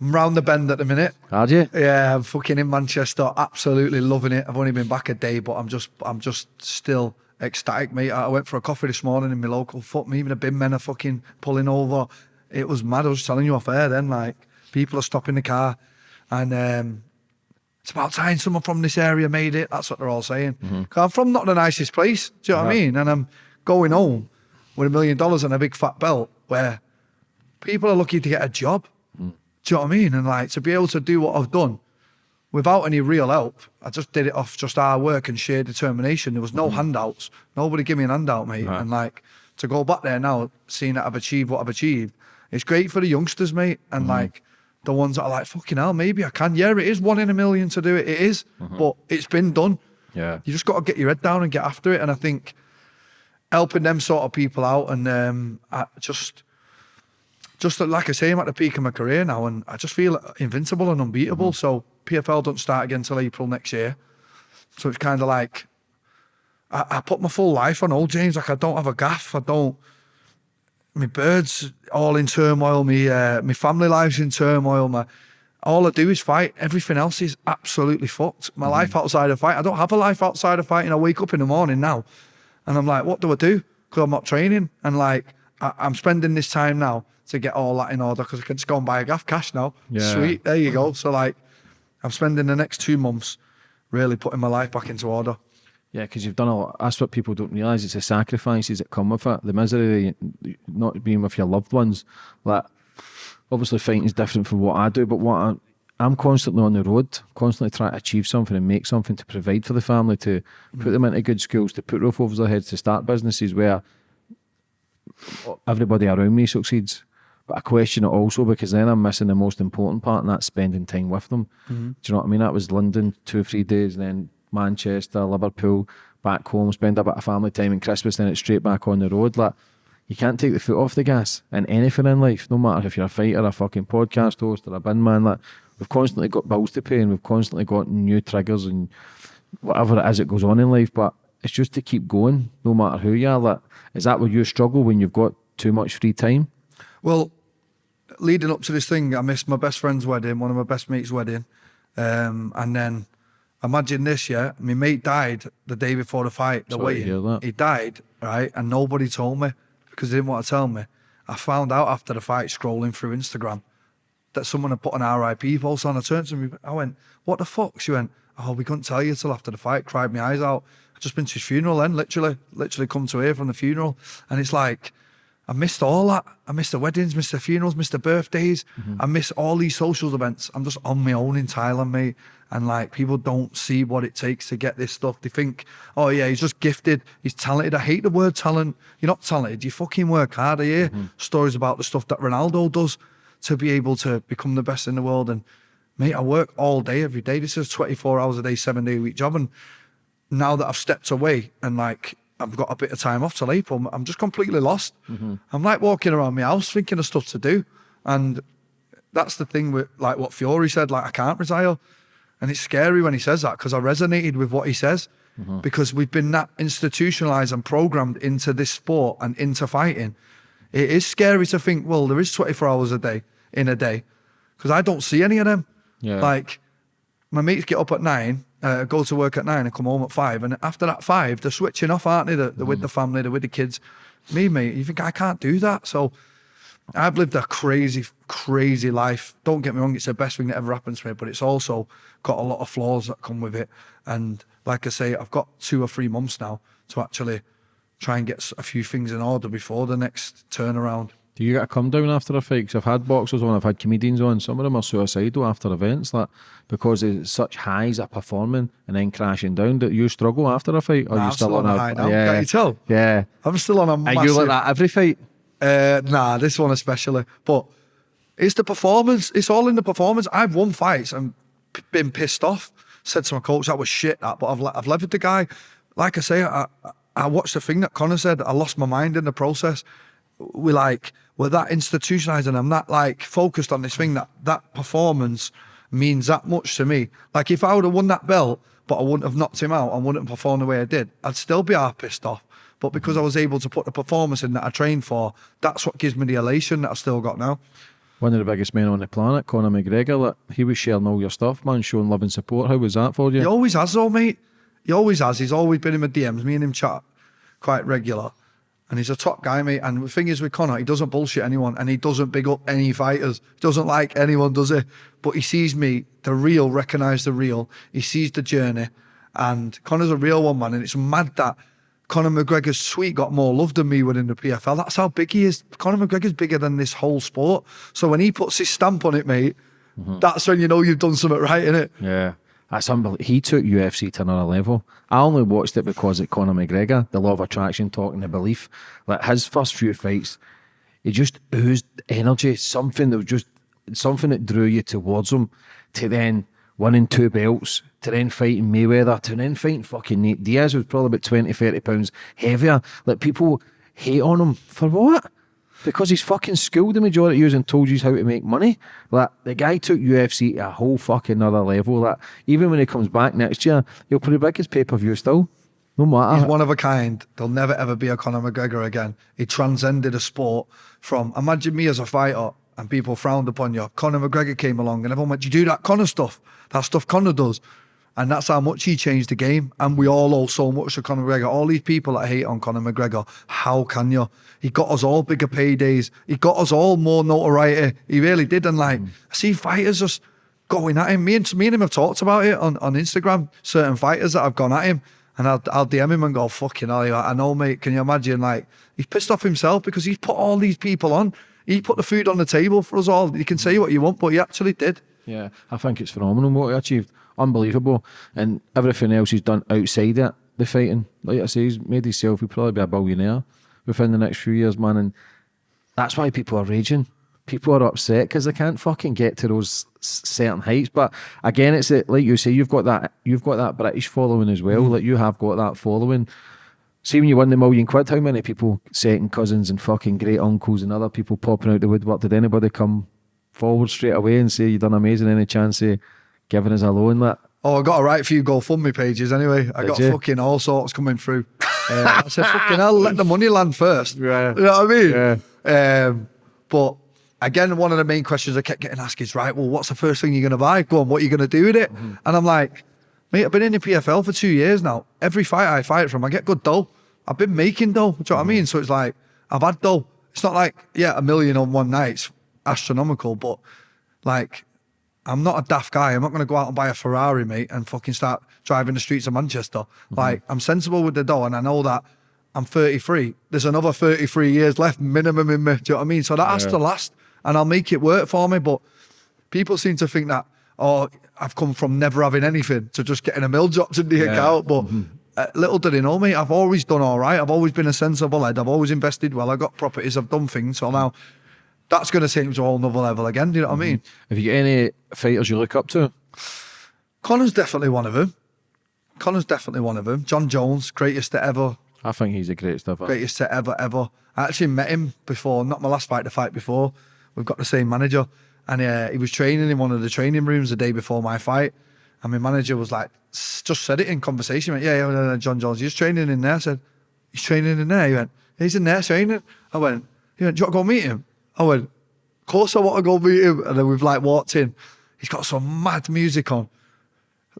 I'm round the bend at the minute. Are you? Yeah, I'm fucking in Manchester, absolutely loving it. I've only been back a day, but I'm just, I'm just still ecstatic, mate. I went for a coffee this morning in my local. Fuck me, even the bin men are fucking pulling over. It was mad. I was telling you off air then, like people are stopping the car, and um, it's about time someone from this area made it. That's what they're all saying. Mm-hmm. 'Cause I'm from not the nicest place. Do you know what I mean? And I'm going home with a million dollars and a big fat belt, where people are lucky to get a job. Mm. Do you know what I mean? And like to be able to do what I've done without any real help, I just did it off just hard work and sheer determination. There was no mm. handouts. Nobody gave me an handout, mate. Right. And like to go back there now, seeing that I've achieved what I've achieved, it's great for the youngsters, mate. And mm-hmm. like the ones that are like, fucking hell, maybe I can. Yeah, it is one in a million to do it. It is. Mm-hmm. But it's been done. Yeah. You just got to get your head down and get after it. And I think helping them sort of people out and um, I just, just like I say, I'm at the peak of my career now, and I just feel invincible and unbeatable. Mm-hmm. So PFL don't start again till April next year. So it's kind of like I, I put my full life on old James. Like I don't have a gaff. I don't. My birds all in turmoil. Me, uh, my family life's in turmoil. My all I do is fight. Everything else is absolutely fucked. My life outside of fight. I don't have a life outside of fighting. I wake up in the morning now, and I'm like, what do I do? Because I'm not training, and like I, I'm spending this time now to get all that in order because I can just go and buy a gaff cash now. Yeah. Sweet, there you go. So like, I'm spending the next two months really putting my life back into order. Yeah, because you've done a lot. That's what people don't realise. It's the sacrifices that come with it, the misery, not being with your loved ones. Like, obviously, fighting is different from what I do, but what I, I'm constantly on the road, constantly trying to achieve something and make something to provide for the family, to mm. put them into good schools, to put roof over their heads, to start businesses where everybody around me succeeds. But I question it also because then I'm missing the most important part, and that's spending time with them. Mm-hmm. Do you know what I mean? That was London, two or three days, and then Manchester, Liverpool, back home, spend a bit of family time and Christmas, then it's straight back on the road. Like you can't take the foot off the gas in anything in life, no matter if you're a fighter, a fucking podcast host, or a bin man. Like we've constantly got bills to pay and we've constantly got new triggers and whatever it is that goes on in life. But it's just to keep going, no matter who you are. Like, is that where you struggle when you've got too much free time? Well, leading up to this thing, I missed my best friend's wedding, one of my best mates' wedding. Um, and then imagine this, yeah. My mate died the day before the fight, the Sorry to hear wedding. that. He died, right? And nobody told me because they didn't want to tell me. I found out after the fight, scrolling through Instagram, that someone had put an RIP post on. I turned to me, I went, What the fuck? She went, Oh, we couldn't tell you till after the fight, cried my eyes out. I just been to his funeral then, literally, literally come to here from the funeral. And it's like, I missed all that. I missed the weddings, missed the funerals, missed the birthdays. Mm-hmm. I miss all these social events. I'm just on my own in Thailand, mate. And like people don't see what it takes to get this stuff. They think, oh yeah, he's just gifted, he's talented. I hate the word talent. You're not talented. You fucking work hard. I hear Mm-hmm. stories about the stuff that Ronaldo does to be able to become the best in the world. And mate, I work all day, every day. This is 24 hours a day, seven day a week job. And now that I've stepped away and like I've got a bit of time off till April, I'm just completely lost. Mm-hmm. I'm like walking around my house thinking of stuff to do. And that's the thing with like what Fiore said, like I can't retire. And it's scary when he says that because I resonated with what he says mm-hmm. because we've been that institutionalized and programmed into this sport and into fighting. It is scary to think, well, there is 24 hours a day in a day because I don't see any of them. Yeah. Like my mates get up at nine, uh, go to work at nine, and come home at five. And after that five, they're switching off, aren't they? They're, they're with the family, they're with the kids. Me, mate, you think I can't do that? So I've lived a crazy, crazy life. Don't get me wrong, it's the best thing that ever happened to me, but it's also got a lot of flaws that come with it. And like I say, I've got two or three months now to actually try and get a few things in order before the next turnaround. Do you get a come down after a fight? Because I've had boxers on, I've had comedians on. Some of them are suicidal after events, like because it's such highs are performing and then crashing down. Do you struggle after a fight, or Nah, you I'm still still on on a high now. Yeah, Can't you tell? Yeah. I'm still on a Are massive... you like that every fight? Uh, nah, this one especially. But it's the performance. It's all in the performance. I've won fights and been pissed off. Said to my coach, that was shit, that. But I've, I've levered the guy. Like I say, I, I- I watched the thing that Conor said. I lost my mind in the process. We like, we're that institutionalized and I'm that like focused on this thing that that performance means that much to me. Like if I would have won that belt, but I wouldn't have knocked him out and wouldn't have performed the way I did, I'd still be half pissed off. But because mm-hmm. I was able to put the performance in that I trained for, that's what gives me the elation that I've still got now. One of the biggest men on the planet, Conor McGregor. Like, he was sharing all your stuff, man, showing love and support. How was that for you? He always has, though, mate. He always has. He's always been in my DMs. Me and him chat quite regular. And he's a top guy, mate. And the thing is with Conor, he doesn't bullshit anyone and he doesn't big up any fighters. He doesn't like anyone, does he? But he sees me, the real, recognise the real. He sees the journey. And Conor's a real one, man. And it's mad that Conor McGregor's sweet got more love than me within the PFL. That's how big he is. Conor McGregor's bigger than this whole sport. So when he puts his stamp on it, mate, mm-hmm. that's when you know you've done something right, innit? Yeah. That's unbelievable. He took UFC to another level. I only watched it because of Conor McGregor, the law of attraction, talking the belief. Like his first few fights, he just oozed energy, something that was just something that drew you towards him. To then winning two belts, to then fighting Mayweather, to then fighting fucking Nate Diaz, was probably about 20, 30 pounds heavier. Like people hate on him for what? Because he's fucking schooled the majority of you and told you how to make money. Like the guy took UFC to a whole fucking other level. Like even when he comes back next year, he'll put the biggest pay per view still. No matter. He's one of a kind. There'll never ever be a Conor McGregor again. He transcended a sport from imagine me as a fighter and people frowned upon you. Conor McGregor came along and everyone went, "Do you do that Conor stuff? That stuff Conor does." And that's how much he changed the game. And we all owe so much to Conor McGregor. All these people that hate on Conor McGregor, how can you? He got us all bigger paydays. He got us all more notoriety. He really did. And like, I see fighters just going at him. Me and, me and him have talked about it on, on Instagram, certain fighters that have gone at him. And I'll, I'll DM him and go, fucking hell, I know, mate. Can you imagine? Like, he's pissed off himself because he's put all these people on. He put the food on the table for us all. You can say what you want, but he actually did. Yeah, I think it's phenomenal what he achieved. Unbelievable. And everything else he's done outside it, the fighting. Like I say, he's made himself, he'll probably be a billionaire within the next few years, man. And that's why people are raging. People are upset because they can't fucking get to those certain heights. But again, it's like you say, you've got that you've got that British following as well. Mm. Like you have got that following. See when you win the million quid, how many people, second cousins and fucking great uncles and other people popping out the woodwork? Did anybody come forward straight away and say you've done amazing? Any chance of giving us a loan? That Oh, I got a right few GoFundMe pages anyway. I Did got you? fucking all sorts coming through. Uh, I said, fucking hell, let the money land first. Yeah. You know what I mean? Yeah. Um, but again, one of the main questions I kept getting asked is, right, well, what's the first thing you're going to buy? Go on, what are you going to do with it? Mm-hmm. And I'm like, mate, I've been in the PFL for two years now. Every fight I fight from, I get good dough. I've been making dough. Do you know what I Mm-hmm. mean? So it's like, I've had dough. It's not like, yeah, a million on one night. It's astronomical, but like, I'm not a daft guy. I'm not going to go out and buy a Ferrari, mate, and fucking start driving the streets of Manchester. Like, I'm sensible with the dough, and I know that I'm 33. There's another 33 years left minimum in me. Do you know what I mean? So that has to last, and I'll make it work for me. But people seem to think that, oh, I've come from never having anything to just getting a mill dropped in the account. But uh, little did they know me. I've always done all right. I've always been a sensible head. I've always invested well. I've got properties. I've done things. So now that's going to take me to a whole nother level again. Do you know what I mean? Have you got any fighters you look up to? Conor's definitely one of them. Conor's definitely one of them. Jon Jones, greatest to ever, I think he's the greatest ever. greatest to ever, ever. I actually met him before, not my last fight, the fight before. We've got the same manager. And uh, he was training in one of the training rooms the day before my fight. And my manager was like, just said it in conversation. Went, yeah, yeah, Jon Jones, he's training in there. I said, he's training in there. He went, he's in there training. I went, he went, do you want to go meet him? I went, of course I want to go meet him. And then we've like walked in. He's got some mad music on,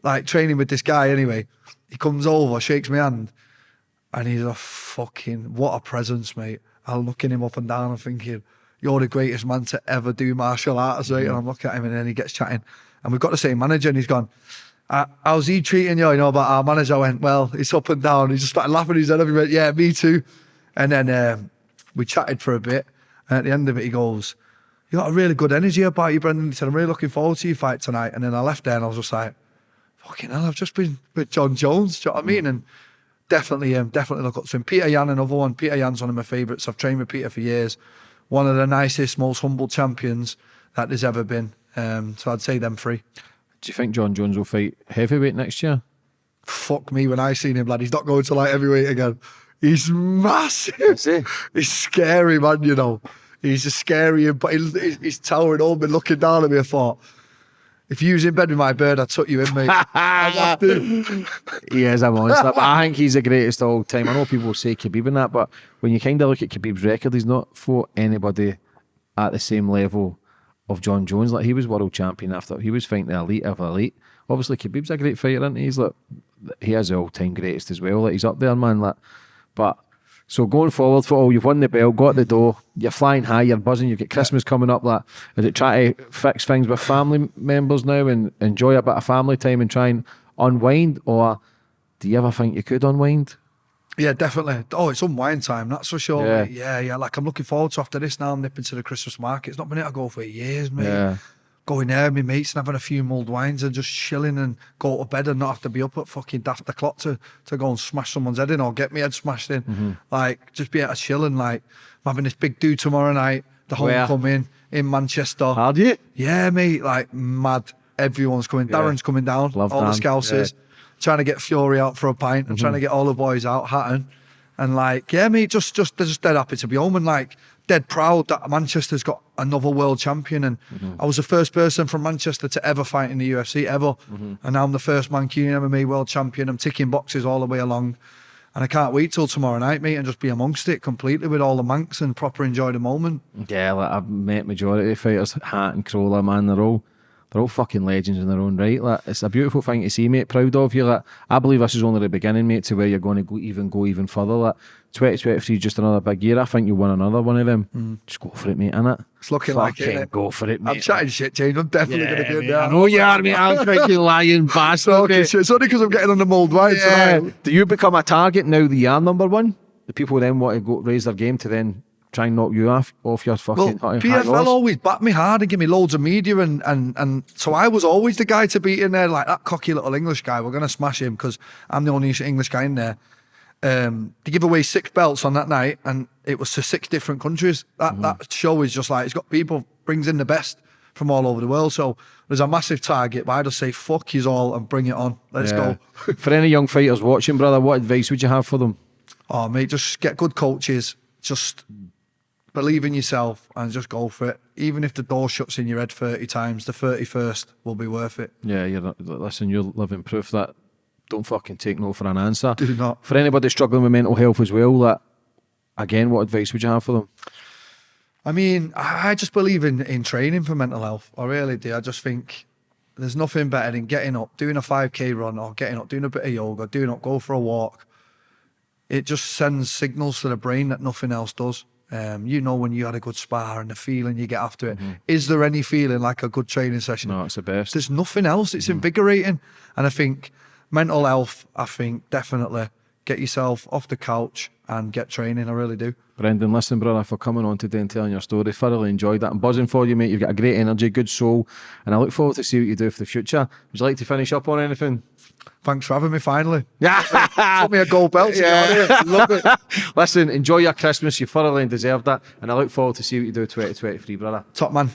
like training with this guy anyway. He comes over, shakes my hand, and he's a fucking, what a presence, mate. I'm looking him up and down and thinking, you're the greatest man to ever do martial arts, right? And I'm looking at him and then he gets chatting. And we've got the same manager and he's gone, uh, how's he treating you? You know, about our manager I went, well, it's up and down. He just started laughing his head. He went, yeah, me too. And then um, we chatted for a bit. And at the end of it, he goes, you got a really good energy about you, Brendan. He said, I'm really looking forward to your fight tonight. And then I left there and I was just like, fucking hell, I've just been with Jon Jones. Do you know what I mean? And definitely, um, definitely look up to him. Petr Yan, another one. Petr Yan's one of my favourites. I've trained with Peter for years. One of the nicest, most humble champions that there's ever been. Um, so I'd say them three. Do you think Jon Jones will fight heavyweight next year? Fuck me when I seen him, lad. He's not going to light heavyweight again. He's massive. he? He's scary, man. You know, he's a scary, but he's, he's- towering over me, looking down at me. I thought, if you was in bed with my bird, I'd tuck you in, mate. I'd have to. He is a monster. but I think he's the greatest of all time. I know people say Khabib and that, but when you kind of look at Khabib's record, he's not fought anybody at the same level of Jon Jones. Like he was world champion after he was fighting the elite of elite. Obviously, Khabib's a great fighter, isn't he? He's like he is the all time greatest as well. Like he's up there, man. Like, but so going forward for all, you've won the belt, got the door, you're flying high, you're buzzing. You've got Christmas coming up. Like, is it try to fix things with family members now and enjoy a bit of family time and try and unwind, or do you ever think you could unwind? Yeah, definitely. Oh, it's unwind time, that's for sure. Yeah. Mate. Yeah, yeah. Like I'm looking forward to after this now. I'm nipping to the Christmas market. It's not been able to go for years, mate. Yeah. Going there, with my mates, and having a few mulled wines and just chilling and go to bed and not have to be up at fucking daft o'clock to, to go and smash someone's head in or get me head smashed in. Mm-hmm. Like, just be able to chill and like, I'm having this big do tomorrow night, the Where? homecoming in Manchester. How do you? Yeah, mate, like mad. Everyone's coming. Yeah. Darren's coming down. Love all Dan, the Scousers. Trying to get Fury out for a pint. I'm trying to get all the boys out, Hatton. And like, yeah, mate, just just they're just dead happy to be home and like dead proud that Manchester's got another world champion. And mm-hmm. I was the first person from Manchester to ever fight in the UFC ever. Mm-hmm. And now I'm the first Mancunian MMA world champion. I'm ticking boxes all the way along. And I can't wait till tomorrow night, mate, and just be amongst it completely with all the Mancs and proper enjoy the moment. Yeah, like I've met majority of fighters, Hat and Crolla, man, they're all they're all fucking legends in their own right. Like it's a beautiful thing to see, mate. Proud of you. Like I believe this is only the beginning, mate, to where you're going to go even go even further. Like 2023 is just another big year. I think you'll win another one of them. Mm. Just go for it, mate, innit? It's looking like it, Fucking go for it, mate. I'm chatting shit, James. I'm definitely Yeah, going to be in mate, there. I know you are, mate. I'm fucking lying bastard. Okay, shit. It's only because I'm getting on the mould wine Yeah. tonight. Do you become a target now that you are number one? The people then want to go raise their game to then try and knock you off off your Well, fucking high PFL always backed me hard and give me loads of media, and, and and so I was always the guy to beat in there, like that cocky little English guy. We're gonna smash him because I'm the only English guy in there. Um, they give away six belts on that night, and it was to six different countries. That Mm-hmm. that show is just like it's got people brings in the best from all over the world. So there's a massive target, but I just say fuck you all and bring it on. Let's Yeah. go. for any young fighters watching, brother, what advice would you have for them? Oh, mate, just get good coaches. Just believe in yourself and just go for it. Even if the door shuts in your head 30 times, the 31st will be worth it. Yeah, you're listen. You're living proof that don't fucking take no for an answer. Do not. For anybody struggling with mental health as well, that again, what advice would you have for them? I mean, I just believe in, in training for mental health. I really do. I just think there's nothing better than getting up, doing a 5K run, or getting up, doing a bit of yoga, doing up, go for a walk. It just sends signals to the brain that nothing else does. Um, you know when you had a good spar and the feeling you get after it. Is there any feeling like a good training session? No, it's the best. There's nothing else. It's invigorating. And I think mental health, I think definitely get yourself off the couch and get training. I really do. Brendan, listen, brother, for coming on today and telling your story. Thoroughly enjoyed that. I'm buzzing for you, mate. You've got a great energy, good soul, and I look forward to see what you do for the future. Would you like to finish up on anything? Thanks for having me finally. Yeah. Put me a gold belt. to get on here. Love it. Listen, enjoy your Christmas. You thoroughly deserved that, and I look forward to see what you do 2023, brother. Top man.